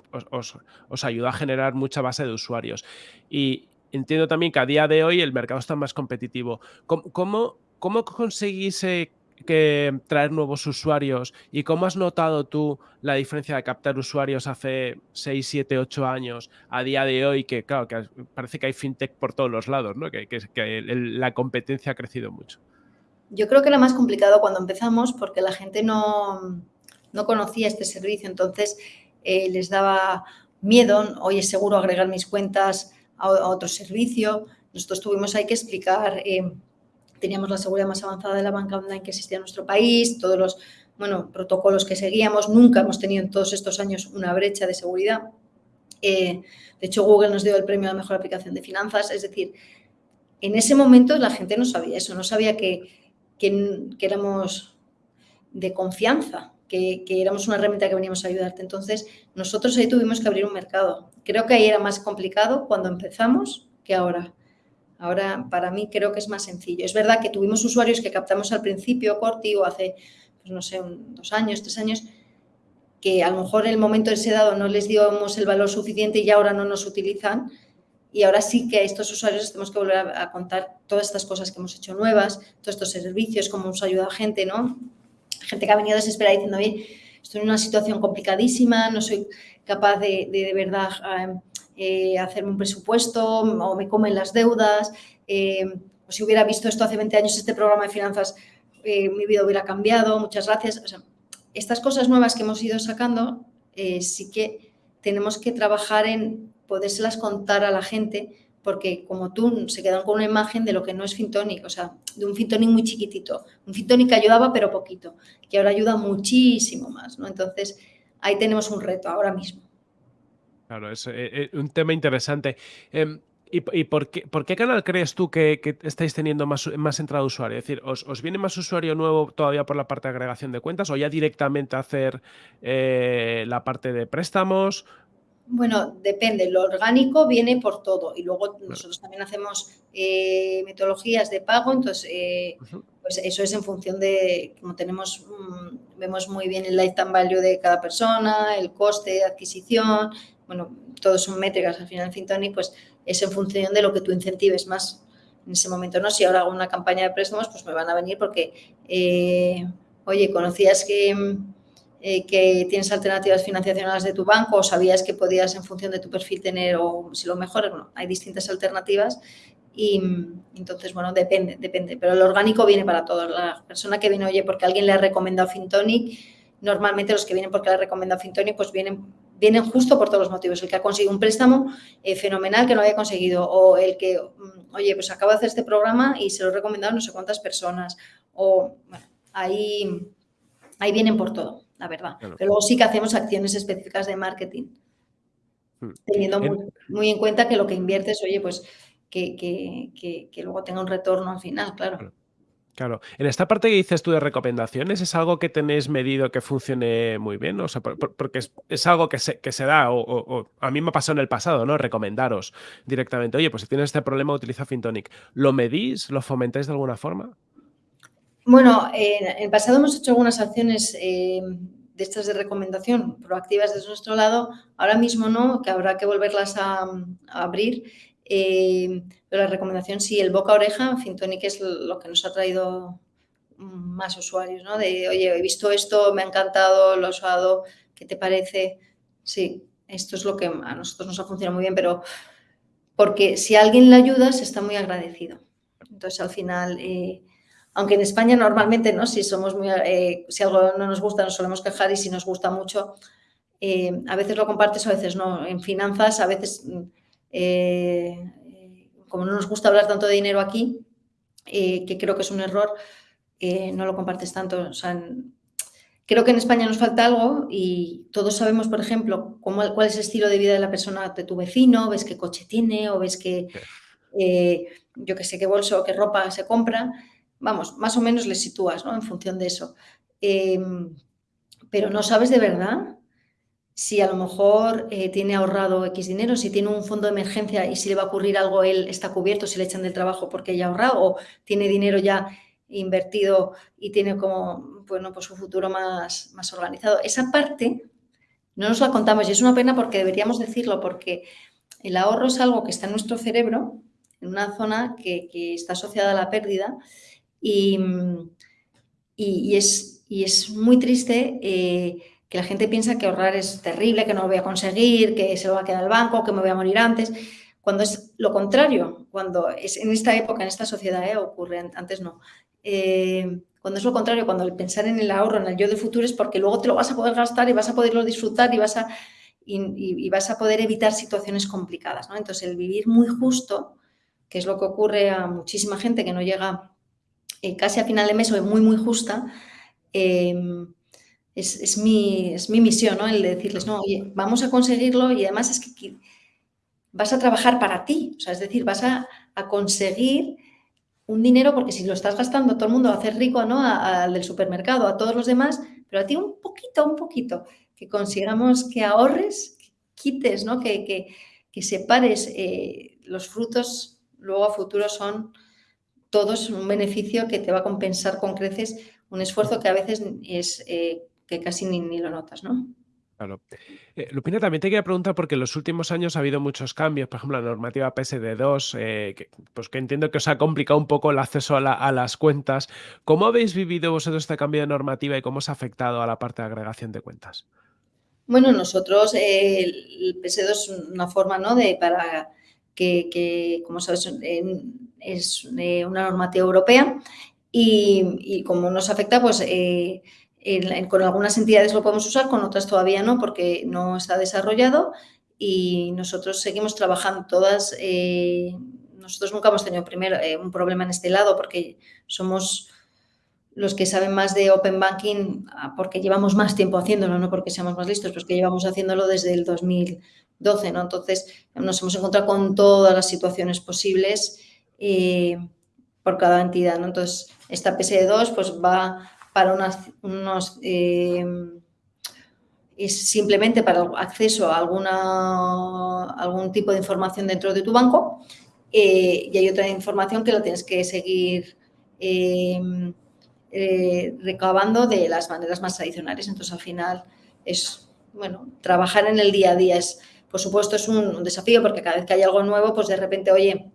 os, ayudó a generar mucha base de usuarios. Y entiendo también que a día de hoy el mercado está más competitivo. ¿Cómo, cómo, conseguís que traer nuevos usuarios y cómo has notado tú la diferencia de captar usuarios hace 6, 7, 8 años a día de hoy, que claro, que parece que hay fintech por todos los lados, ¿no? que, la competencia ha crecido mucho. Yo creo que era más complicado cuando empezamos porque la gente no, no conocía este servicio, entonces eh, les daba miedo, hoy es seguro agregar mis cuentas a, otro servicio. Nosotros tuvimos ahí que explicar, eh, teníamos la seguridad más avanzada de la banca online que existía en nuestro país, todos los bueno, protocolos que seguíamos, nunca hemos tenido en todos estos años una brecha de seguridad. Eh, de hecho, Google nos dio el premio a la mejor aplicación de finanzas, es decir, en ese momento la gente no sabía eso, no sabía que, que, que éramos de confianza, que, éramos una herramienta que veníamos a ayudarte. Entonces, nosotros ahí tuvimos que abrir un mercado. Creo que ahí era más complicado cuando empezamos que ahora. Ahora, para mí, creo que es más sencillo. Es verdad que tuvimos usuarios que captamos al principio, Corti, o hace, pues no sé, dos años, tres años, que a lo mejor en el momento de ese dado no les dimos el valor suficiente y ahora no nos utilizan. Y ahora sí que a estos usuarios tenemos que volver a, a contar todas estas cosas que hemos hecho nuevas, todos estos servicios, cómo nos ayuda a gente, ¿no? gente que ha venido desesperada diciendo, oye, estoy en una situación complicadísima, no soy capaz de, de, verdad eh, hacerme un presupuesto o me comen las deudas, eh, o si hubiera visto esto hace 20 años, este programa de finanzas, eh, mi vida hubiera cambiado, muchas gracias. estas cosas nuevas que hemos ido sacando, sí que tenemos que trabajar en podérselas contar a la gente porque como tú se quedan con una imagen de lo que no es Fintonic, o sea, de un Fintonic muy chiquitito, un Fintonic que ayudaba pero poquito, que ahora ayuda muchísimo más, ¿no? Entonces, ahí tenemos un reto ahora mismo. Claro, es eh, eh, un tema interesante. Em, ¿Y, por, qué, por, qué, canal crees tú que, estáis teniendo más, más entrada de usuario? Es decir, ¿os, viene más usuario nuevo todavía por la parte de agregación de cuentas o ya directamente hacer eh, la parte de préstamos? Bueno, depende. Lo orgánico viene por todo y luego nosotros también hacemos eh, metodologías de pago, entonces eh, pues eso es en función de, como tenemos, mm, vemos muy bien el lifetime value de cada persona, el coste de adquisición, bueno, todos son métricas al final Fintonic, pues es en función de lo que tú incentives más en ese momento, ¿no? Si ahora hago una campaña de préstamos, pues me van a venir porque, eh, oye, conocías que eh, que tienes alternativas financiacionales de tu banco o sabías que podías en función de tu perfil tener o si lo mejor, bueno, hay distintas alternativas y entonces, bueno, depende, depende, pero el orgánico viene para todos. La persona que viene, oye, porque alguien le ha recomendado Fintonic, normalmente los que vienen porque le ha recomendado Fintonic, pues vienen, vienen justo por todos los motivos. El que ha conseguido un préstamo eh, fenomenal que no había conseguido o el que, mm, oye, pues acabo de hacer este programa y se lo he recomendado a no sé cuántas personas o, bueno, ahí, ahí vienen por todo la verdad. Pero luego sí que hacemos acciones específicas de marketing, hmm. teniendo muy, en cuenta que lo que inviertes, oye, pues que, que, luego tenga un retorno al final, claro. Claro. En esta parte que dices tú de recomendaciones, ¿es algo que tenéis medido que funcione muy bien? O sea, porque es, algo que se, que se da, o, a mí me ha pasado en el pasado, ¿no? Recomendaros directamente, oye, pues si tienes este problema, utiliza Fintonic. ¿Lo medís? ¿Lo fomentáis de alguna forma? Bueno, en el pasado hemos hecho algunas acciones eh, de estas de recomendación proactivas desde nuestro lado. Ahora mismo no, que habrá que volverlas a, abrir. Eh, pero la recomendación sí, el boca oreja, Fintonic es lo que nos ha traído más usuarios, ¿no? De, oye, he visto esto, me ha encantado, lo he usado, ¿qué te parece? Sí, esto es lo que a nosotros nos ha funcionado muy bien, pero porque si alguien le ayudas, está muy agradecido. Entonces, al final, eh, aunque en España normalmente, ¿no? Si somos muy, eh, si algo no nos gusta, nos solemos quejar y si nos gusta mucho, a veces lo compartes, a veces no. En finanzas, a veces, eh, como no nos gusta hablar tanto de dinero aquí, que creo que es un error, no lo compartes tanto. O sea, creo que en España nos falta algo y todos sabemos, por ejemplo, cómo, cuál es el estilo de vida de la persona, de tu vecino, ves qué coche tiene o ves que, yo que sé, qué bolso o qué ropa se compra vamos, más o menos le sitúas, ¿no? En función de eso. Em, pero no sabes de verdad si a lo mejor eh, tiene ahorrado X dinero, si tiene un fondo de emergencia y si le va a ocurrir algo, él está cubierto, si le echan del trabajo porque ya ha ahorrado o tiene dinero ya invertido y tiene como, bueno, pues su futuro más, más organizado. Esa parte no nos la contamos y es una pena porque deberíamos decirlo, porque el ahorro es algo que está en nuestro cerebro, en una zona que, que está asociada a la pérdida y, y, es, y es muy triste eh, que la gente piensa que ahorrar es terrible, que no lo voy a conseguir, que se lo va a quedar el banco, que me voy a morir antes, cuando es lo contrario, cuando es en esta época, en esta sociedad, ¿eh? ocurre, antes no. Eh, cuando es lo contrario, cuando pensar en el ahorro, en el yo de futuro, es porque luego te lo vas a poder gastar y vas a poderlo disfrutar y vas a, y, vas a poder evitar situaciones complicadas. ¿no? Entonces, el vivir muy justo, que es lo que ocurre a muchísima gente que no llega eh, casi a final de mes o muy, muy justa, em, es, mi, es, mi, misión, ¿no? El de decirles, no, oye, vamos a conseguirlo y además es que vas a trabajar para ti, o sea, es decir, vas a, a conseguir un dinero, porque si lo estás gastando, todo el mundo a hacer rico, ¿no? Al del supermercado, a todos los demás, pero a ti un poquito, un poquito, que consigamos que ahorres, que quites, ¿no? Que, que, separes eh, los frutos, luego a futuro son todos un beneficio que te va a compensar con creces un esfuerzo que a veces es eh, que casi ni, ni lo notas, ¿no? Claro. Eh, Lupina, también te quería preguntar, porque en los últimos años ha habido muchos cambios, por ejemplo, la normativa PSD2, eh, que, pues que entiendo que os ha complicado un poco el acceso a, las cuentas. ¿Cómo habéis vivido vosotros este cambio de normativa y cómo os ha afectado a la parte de agregación de cuentas? Bueno, nosotros, eh, el PSD2 es una forma, ¿no?, de para que, como sabes, es una normativa europea y, y como nos afecta, pues con algunas entidades lo podemos usar, con otras todavía no, porque no está desarrollado y nosotros seguimos trabajando todas. Eh, nosotros nunca hemos tenido primero eh, un problema en este lado porque somos los que saben más de Open Banking ah, porque llevamos más tiempo haciéndolo, no porque seamos más listos, pues que llevamos haciéndolo desde el 2012, ¿no? Entonces nos hemos encontrado con todas las situaciones posibles eh, por cada entidad, ¿no? Entonces esta PSD2 pues va para unos... Eh, es simplemente para acceso a alguna, algún tipo de información dentro de tu banco eh, y hay otra información que lo tienes que seguir em, eh, recabando de las maneras más tradicionales. Entonces, al final es, bueno, trabajar en el día a día es, por supuesto, es un, desafío porque cada vez que hay algo nuevo, pues de repente, oye,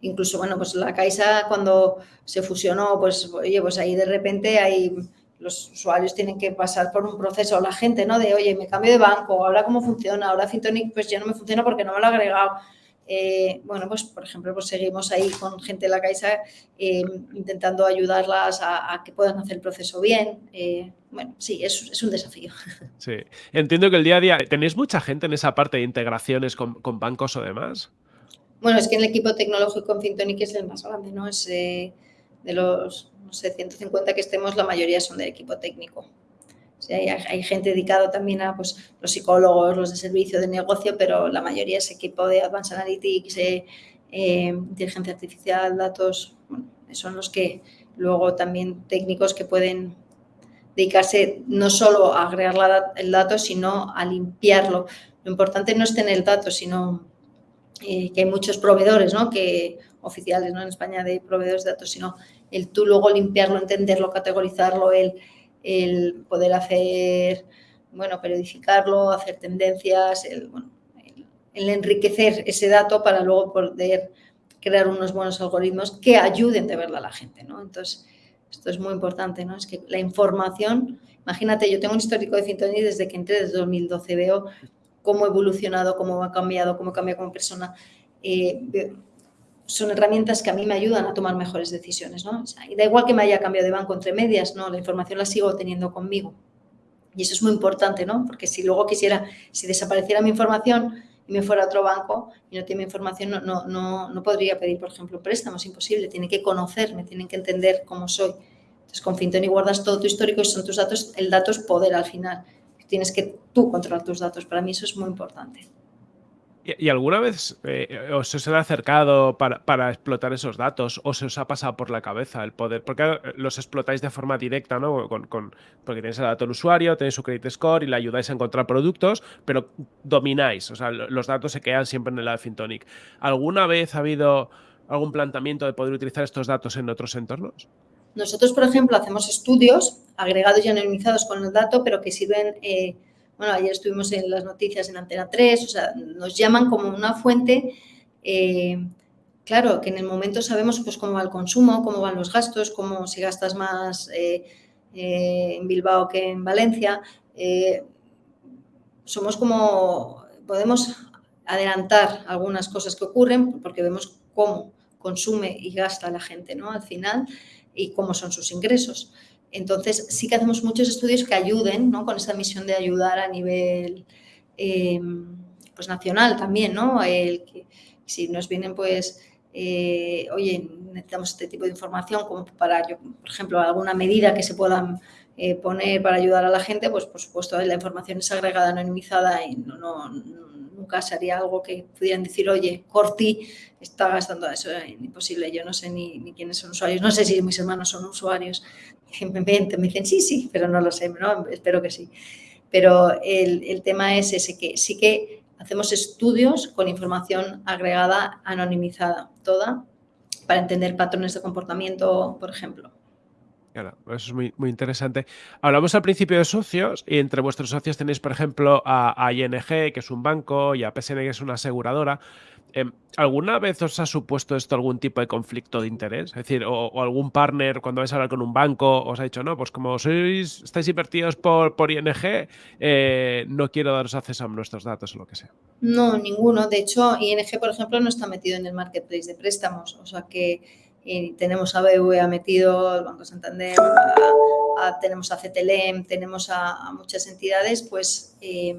Incluso, bueno, pues la Caixa cuando se fusionó, pues oye, pues ahí de repente hay los usuarios tienen que pasar por un proceso, la gente, ¿no? De, oye, me cambio de banco, ahora cómo funciona, ahora Fintonic pues ya no me funciona porque no me lo ha agregado. Eh, bueno, pues por ejemplo, pues seguimos ahí con gente de la Caixa eh, intentando ayudarlas a, que puedan hacer el proceso bien. Eh, bueno, sí, es, es, un desafío. [laughs] Sí, entiendo que el día a día, ¿tenéis mucha gente en esa parte de integraciones con, con bancos o demás? Bueno, es que en el equipo tecnológico en Fintonic es el más grande, ¿no? Es eh, de los, no sé, 150 que estemos, la mayoría son del equipo técnico. hay, gente dedicada también a pues, los psicólogos, los de servicio de negocio, pero la mayoría es equipo de Advanced Analytics, eh, inteligencia artificial, datos, son los que luego también técnicos que pueden dedicarse no solo a agregar el dato, sino a limpiarlo. Lo importante no es tener el dato, sino eh, que hay muchos proveedores, ¿no? Que oficiales, ¿no? En España de proveedores de datos, sino el tú luego limpiarlo, entenderlo, categorizarlo, el, el poder hacer, bueno, periodificarlo, hacer tendencias, el, bueno, el, enriquecer ese dato para luego poder crear unos buenos algoritmos que ayuden de verdad a la gente, ¿no? Entonces, esto es muy importante, ¿no? Es que la información, imagínate, yo tengo un histórico de Fintoni desde que entré, desde 2012, veo cómo he evolucionado, cómo ha cambiado, cómo he cambiado como persona. Eh, son herramientas que a mí me ayudan a tomar mejores decisiones. ¿no? y da igual que me haya cambiado de banco entre medias, ¿no? la información la sigo teniendo conmigo. Y eso es muy importante, ¿no? porque si luego quisiera, si desapareciera mi información y me fuera a otro banco y no tiene mi información, no, no, no, podría pedir, por ejemplo, préstamo, es imposible. Tienen que conocerme, tienen que entender cómo soy. Entonces, con Fintoni guardas todo tu histórico y son tus datos, el dato es poder al final tienes que tú controlar tus datos. Para mí eso es muy importante. ¿Y, alguna vez eh, os, os ha acercado para, explotar esos datos o se os ha pasado por la cabeza el poder? Porque los explotáis de forma directa, ¿no? Con, porque tenéis el dato del usuario, tenéis su credit score y le ayudáis a encontrar productos, pero domináis, o sea, los datos se quedan siempre en el Fintonic. ¿Alguna vez ha habido algún planteamiento de poder utilizar estos datos en otros entornos? Nosotros, por ejemplo, hacemos estudios agregados y anonimizados con el dato, pero que sirven, eh, bueno, ayer estuvimos en las noticias en Antena 3, o sea, nos llaman como una fuente eh, claro, que en el momento sabemos pues, cómo va el consumo, cómo van los gastos, cómo si gastas más eh, en Bilbao que en Valencia. Somos como, podemos adelantar algunas cosas que ocurren porque vemos cómo consume y gasta la gente ¿no? al final y cómo son sus ingresos. Entonces, sí que hacemos muchos estudios que ayuden ¿no? con esta misión de ayudar a nivel pues, nacional también, ¿no? El que, si nos vienen pues eh, oye, necesitamos este tipo de información como para, yo, por ejemplo, alguna medida que se puedan eh, poner para ayudar a la gente, pues por supuesto la información es agregada, anonimizada y no, nunca sería algo que pudieran decir, oye, Corti está gastando eso, es imposible, yo no sé ni, quiénes son usuarios, no sé si mis hermanos son usuarios, me, me dicen, sí, sí, pero no lo sé, espero que sí. Pero el, el tema es ese, que sí que hacemos estudios con información agregada, anonimizada, toda, para entender patrones de comportamiento, por ejemplo. Claro, eso es muy, interesante. Hablamos al principio de socios y entre vuestros socios tenéis, por ejemplo, a, ING, que es un banco, y a PSN, que es una aseguradora. Em, ¿Alguna vez os ha supuesto esto algún tipo de conflicto de interés? Es decir, o, algún partner cuando vais a hablar con un banco os ha dicho, no, pues como sois, estáis invertidos por, por ING, eh, no quiero daros acceso a nuestros datos o lo que sea. No, ninguno. De hecho, ING, por ejemplo, no está metido en el marketplace de préstamos. O sea que eh, tenemos a BVA metido, el Banco Santander, tenemos a CTLM, tenemos a, muchas entidades, pues eh,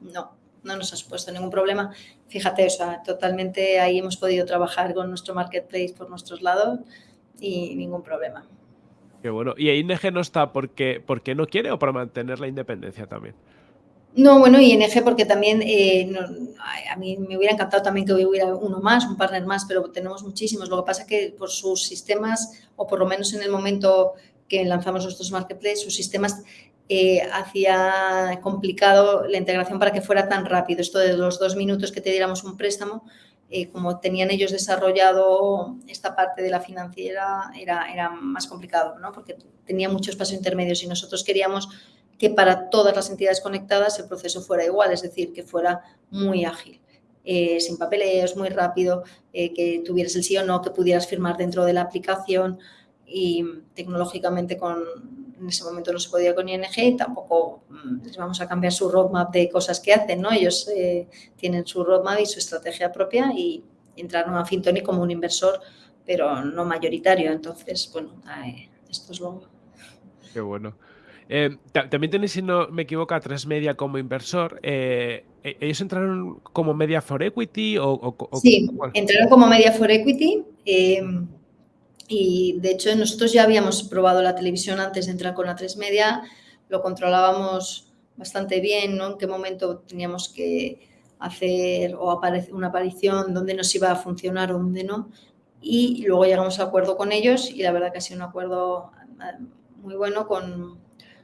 no, no nos ha supuesto ningún problema. Fíjate, o sea, totalmente ahí hemos podido trabajar con nuestro marketplace por nuestros lados y ningún problema. Qué bueno. ¿Y ING no está porque, porque no quiere o para mantener la independencia también? No, bueno, ING porque también eh, a mí me hubiera encantado también que hubiera uno más, un partner más, pero tenemos muchísimos. Lo que pasa es que por sus sistemas, o por lo menos en el momento que lanzamos nuestros marketplaces, sus sistemas eh, hacía complicado la integración para que fuera tan rápido. Esto de los dos minutos que te diéramos un préstamo, eh, como tenían ellos desarrollado esta parte de la financiera, era, era más complicado, ¿no? porque tenía muchos pasos intermedios y nosotros queríamos que para todas las entidades conectadas el proceso fuera igual, es decir, que fuera muy ágil. Eh, sin papeleos, muy rápido, que tuvieras el sí o no, que pudieras firmar dentro de la aplicación y tecnológicamente con, en ese momento no se podía con ING y tampoco mm, les vamos a cambiar su roadmap de cosas que hacen, ¿no? Ellos eh, tienen su roadmap y su estrategia propia y entraron a Fintoni como un inversor, pero no mayoritario. Entonces, bueno, esto es lo... Qué bueno. Eh, también tenéis, si no me equivoco, a Tres Media como inversor. Eh, ¿e-, ¿Ellos entraron como Media for Equity? O, sí, entraron como Media for Equity. Y de hecho nosotros ya habíamos probado la televisión antes de entrar con la 3 Media, lo controlábamos bastante bien, ¿no? En qué momento teníamos que hacer o una aparición, dónde nos iba a funcionar o dónde no. Y luego llegamos a acuerdo con ellos y la verdad que ha sido un acuerdo eh, muy bueno con,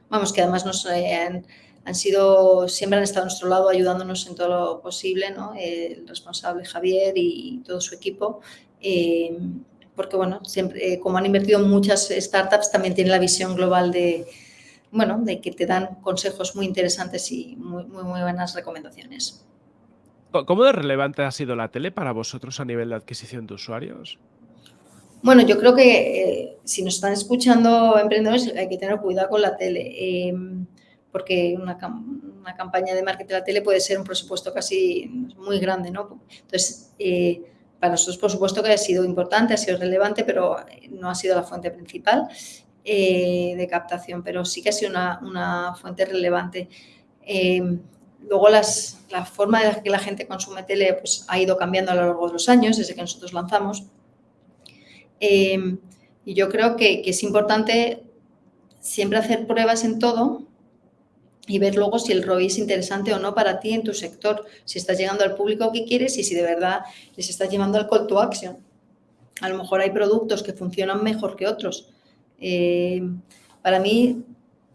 vamos, que además nos eh, han, sido, siempre han estado a nuestro lado ayudándonos en todo lo posible, ¿no? El responsable Javier y todo su equipo. Eh, porque bueno, siempre, eh, como han invertido muchas startups, también tienen la visión global de, bueno, de que te dan consejos muy interesantes y muy, muy buenas recomendaciones. ¿Cómo de relevante ha sido la tele para vosotros a nivel de adquisición de usuarios? Bueno, yo creo que eh, si nos están escuchando emprendedores hay que tener cuidado con la tele, eh, porque una, campaña de marketing de la tele puede ser un presupuesto casi muy grande, ¿no? Entonces, para nosotros, por supuesto, que ha sido importante, ha sido relevante, pero no ha sido la fuente principal eh, de captación, pero sí que ha sido una, fuente relevante. Eh, luego, las, la forma de que la gente consume tele pues, ha ido cambiando a lo largo de los años, desde que nosotros lanzamos. Eh, y yo creo que, es importante siempre hacer pruebas en todo y ver luego si el ROI es interesante o no para ti en tu sector, si estás llegando al público que quieres y si de verdad les estás llevando al call to action. A lo mejor hay productos que funcionan mejor que otros. Eh, para mí,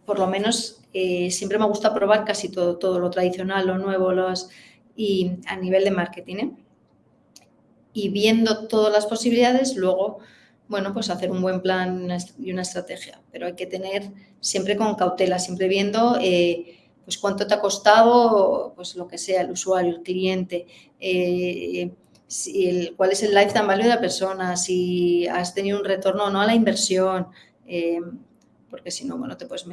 por lo menos, eh, siempre me gusta probar casi todo, todo lo tradicional, lo nuevo, los, y a nivel de marketing. ¿eh? Y viendo todas las posibilidades, luego bueno, pues hacer un buen plan y una estrategia, pero hay que tener siempre con cautela, siempre viendo eh, pues cuánto te ha costado, pues lo que sea, el usuario, el cliente, eh, cuál es el lifetime value de la persona, si has tenido un retorno o no a la inversión, eh, porque si no, bueno, te puedes...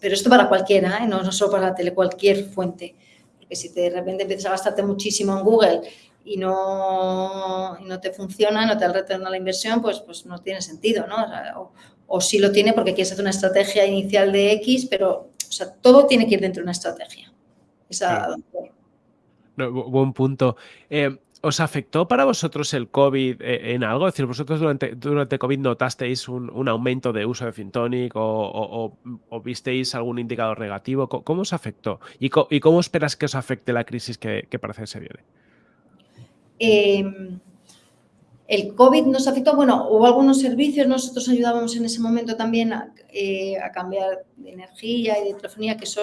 pero esto para cualquiera, no, no solo para la tele, cualquier fuente. Porque si de repente empiezas a gastarte muchísimo en Google y no, no te funciona, no te da el retorno a la inversión, pues, pues no tiene sentido, ¿no? O, o sí lo tiene porque quieres hacer una estrategia inicial de X, pero o sea, todo tiene que ir dentro de una estrategia. Esa... buen punto. Eh, ¿Os afectó para vosotros el COVID eh, en algo? Es decir, vosotros durante, durante COVID notasteis un, aumento de uso de Fintonic o, visteis algún indicador negativo. ¿Cómo, os afectó? ¿Y, cómo esperas que os afecte la crisis que, parece que se viene? Em, el COVID nos afectó, bueno, hubo algunos servicios, nosotros ayudábamos en ese momento también a, eh, cambiar de energía y de telefonía, que eso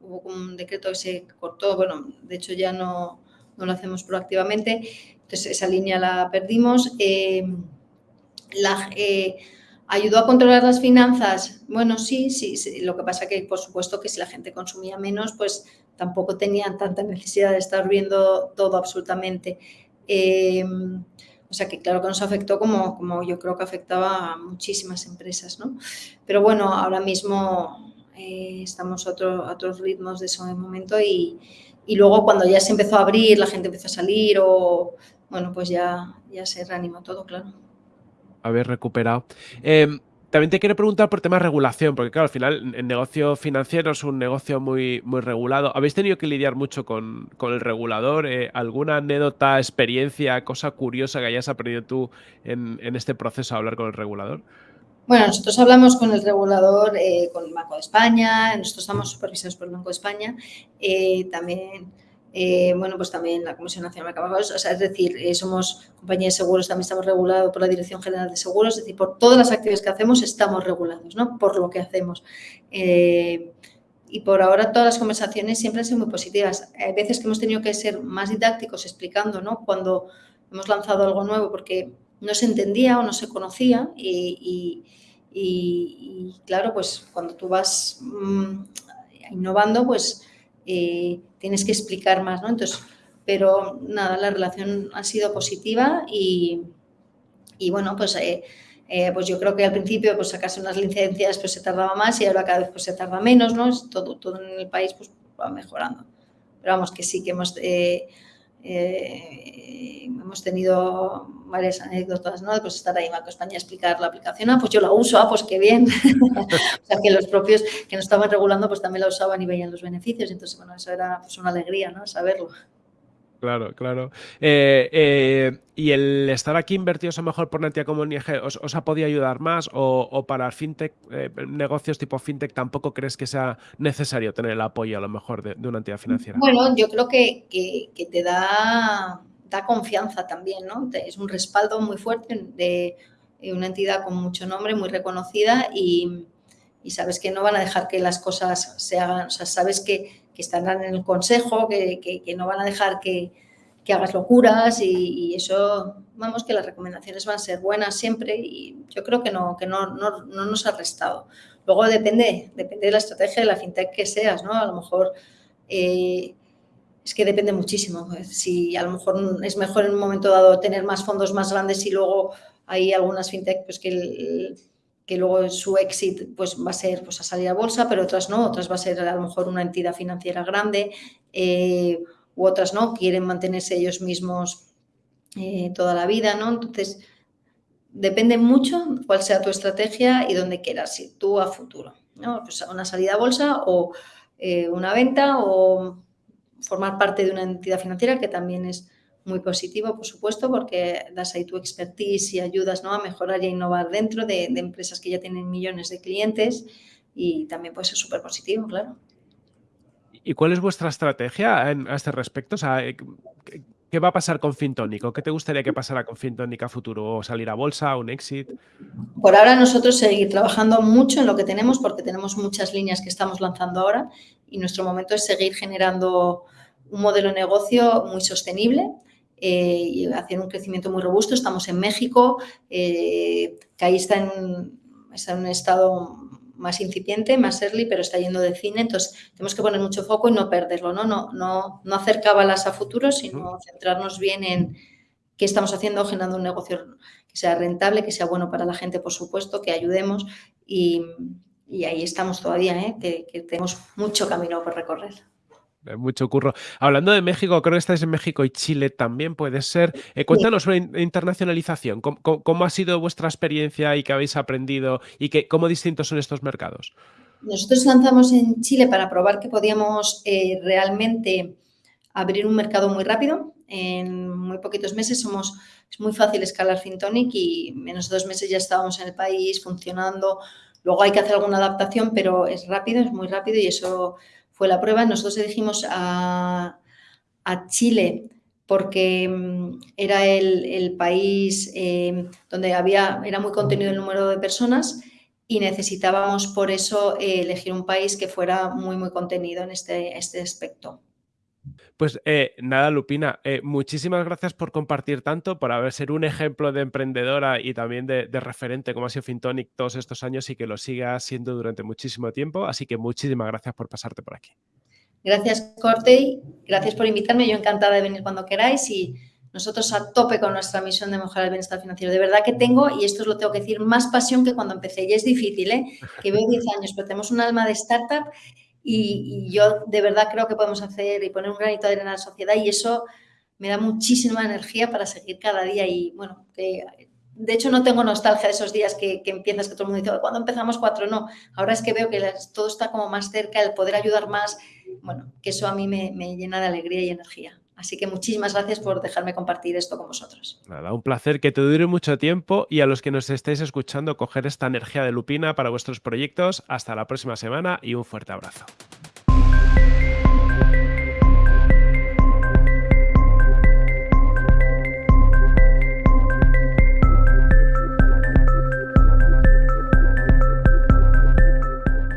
hubo un decreto que se cortó, bueno, de hecho ya no no lo hacemos proactivamente, entonces esa línea la perdimos. Eh, la, eh, ¿Ayudó a controlar las finanzas? Bueno, sí, sí, lo que pasa que, por supuesto, que si la gente consumía menos, pues tampoco tenían tanta necesidad de estar viendo todo absolutamente. Eh, o sea que claro que nos afectó como, como yo creo que afectaba a muchísimas empresas, ¿no? Pero bueno, ahora mismo estamos a, otro, a, otros ritmos de ese momento y, y luego cuando ya se empezó a abrir, la gente empezó a salir o, bueno, pues ya, ya se reanimó todo, claro. Haber recuperado. Em, también te quiero preguntar por temas de regulación, porque claro, al final el negocio financiero es un negocio muy, muy regulado. ¿Habéis tenido que lidiar mucho con, el regulador? Eh, ¿Alguna anécdota, experiencia, cosa curiosa que hayas aprendido tú en, en este proceso a hablar con el regulador? Bueno, nosotros hablamos con el regulador, eh, con el Banco de España, nosotros estamos supervisados por el Banco de España, eh, también, eh, bueno, pues también la Comisión Nacional de Mercados, o sea, es decir, somos compañía de seguros, también estamos regulados por la Dirección General de Seguros, es decir, por todas las actividades que hacemos estamos regulados, ¿no? Por lo que hacemos. y por ahora todas las conversaciones siempre han sido muy positivas. Hay veces que hemos tenido que ser más didácticos explicando, ¿no? Cuando hemos lanzado algo nuevo, porque no se entendía o no se conocía y, claro, pues cuando tú vas mm, innovando, pues eh, tienes que explicar más, ¿no? Entonces, pero nada, la relación ha sido positiva y, bueno, pues, eh, eh, pues yo creo que al principio pues sacarse unas licencias pues se tardaba más y ahora cada vez pues se tarda menos, ¿no? Todo, todo en el país pues va mejorando. Pero vamos, que sí que hemos eh, hemos tenido varias anécdotas, ¿no? Pues estar ahí en Banco España a explicar la aplicación, ah, pues yo la uso, ah, pues qué bien. [laughs] o sea, que los propios que no estaban regulando, pues también la usaban y veían los beneficios. Entonces, bueno, eso era pues una alegría, ¿no? Saberlo. Claro, claro. Eh, eh, ¿Y el estar aquí invertidos a lo mejor por una entidad como ING os, ha podido ayudar más? ¿O, para fintech, eh, negocios tipo fintech, tampoco crees que sea necesario tener el apoyo a lo mejor de, una entidad financiera? Bueno, yo creo que, te da, da, confianza también, ¿no? Es un respaldo muy fuerte de una entidad con mucho nombre, muy reconocida y, sabes que no van a dejar que las cosas se hagan, o sea, sabes que que estarán en el consejo, que, no van a dejar que, hagas locuras y, eso, vamos, que las recomendaciones van a ser buenas siempre y yo creo que no, que no, nos ha restado. Luego depende, depende de la estrategia de la fintech que seas, ¿no? A lo mejor eh, es que depende muchísimo. Si a lo mejor es mejor en un momento dado tener más fondos más grandes y luego hay algunas fintech pues que el, que luego su exit pues, va a ser pues, a salir a bolsa, pero otras no, otras va a ser a lo mejor una entidad financiera grande, eh, u otras no, quieren mantenerse ellos mismos eh, toda la vida, ¿no? Entonces, depende mucho cuál sea tu estrategia y dónde quieras ir tú a futuro, ¿no? Pues una salida a bolsa o eh, una venta o formar parte de una entidad financiera que también es muy positivo, por supuesto, porque das ahí tu expertise y ayudas ¿no? a mejorar y a innovar dentro de, empresas que ya tienen millones de clientes y también puede ser súper positivo, claro. ¿Y cuál es vuestra estrategia a este respecto? Eh, ¿qué, va a pasar con Fintonic? qué te gustaría que pasara con Fintonic a futuro? ¿O salir a bolsa, un exit? Por ahora nosotros seguir trabajando mucho en lo que tenemos porque tenemos muchas líneas que estamos lanzando ahora y nuestro momento es seguir generando un modelo de negocio muy sostenible eh, y hacer un crecimiento muy robusto. Estamos en México, eh, que ahí está en, está en un estado más incipiente, más early, pero está yendo de cine, entonces tenemos que poner mucho foco y no perderlo, ¿no? No, no, no hacer cábalas a futuro, sino centrarnos bien en qué estamos haciendo, generando un negocio que sea rentable, que sea bueno para la gente, por supuesto, que ayudemos y, ahí estamos todavía, ¿eh? que tenemos mucho camino por recorrer mucho curro. Hablando de México, creo que estáis en México y Chile también puede ser. Eh, cuéntanos sobre internacionalización. ¿Cómo, ha sido vuestra experiencia y qué habéis aprendido y qué, cómo distintos son estos mercados? Nosotros lanzamos en Chile para probar que podíamos eh, realmente abrir un mercado muy rápido. En muy poquitos meses somos, es muy fácil escalar Fintonic y en menos de dos meses ya estábamos en el país funcionando. Luego hay que hacer alguna adaptación, pero es rápido, es muy rápido y eso fue la prueba. Nosotros elegimos a, Chile porque mm, era el, país eh, donde había, era muy contenido el número de personas y necesitábamos por eso eh, elegir un país que fuera muy, muy contenido en este, este aspecto. Pues eh, nada, Lupina, muchísimas gracias por compartir tanto, por haber sido un ejemplo de emprendedora y también de, referente como ha sido Fintonic todos estos años y que lo siga siendo durante muchísimo tiempo. Así que muchísimas gracias por pasarte por aquí. Gracias, Cortey. Gracias por invitarme. Yo encantada de venir cuando queráis y nosotros a tope con nuestra misión de mejorar el bienestar financiero. De verdad que tengo, y esto os lo tengo que decir, más pasión que cuando empecé. Y es difícil, ¿eh? Que veo 10 años, pero tenemos un alma de startup y, yo de verdad creo que podemos hacer y poner un granito de arena a la sociedad y eso me da muchísima energía para seguir cada día y bueno, de hecho no tengo nostalgia de esos días que, empiezas, que todo el mundo dice, cuando empezamos cuatro? No, ahora es que veo que todo está como más cerca, el poder ayudar más, bueno, que eso a mí me llena de alegría y energía. Así que muchísimas gracias por dejarme compartir esto con vosotros. Nada, un placer que te dure mucho tiempo y a los que nos estéis escuchando coger esta energía de Lupina para vuestros proyectos. Hasta la próxima semana y un fuerte abrazo.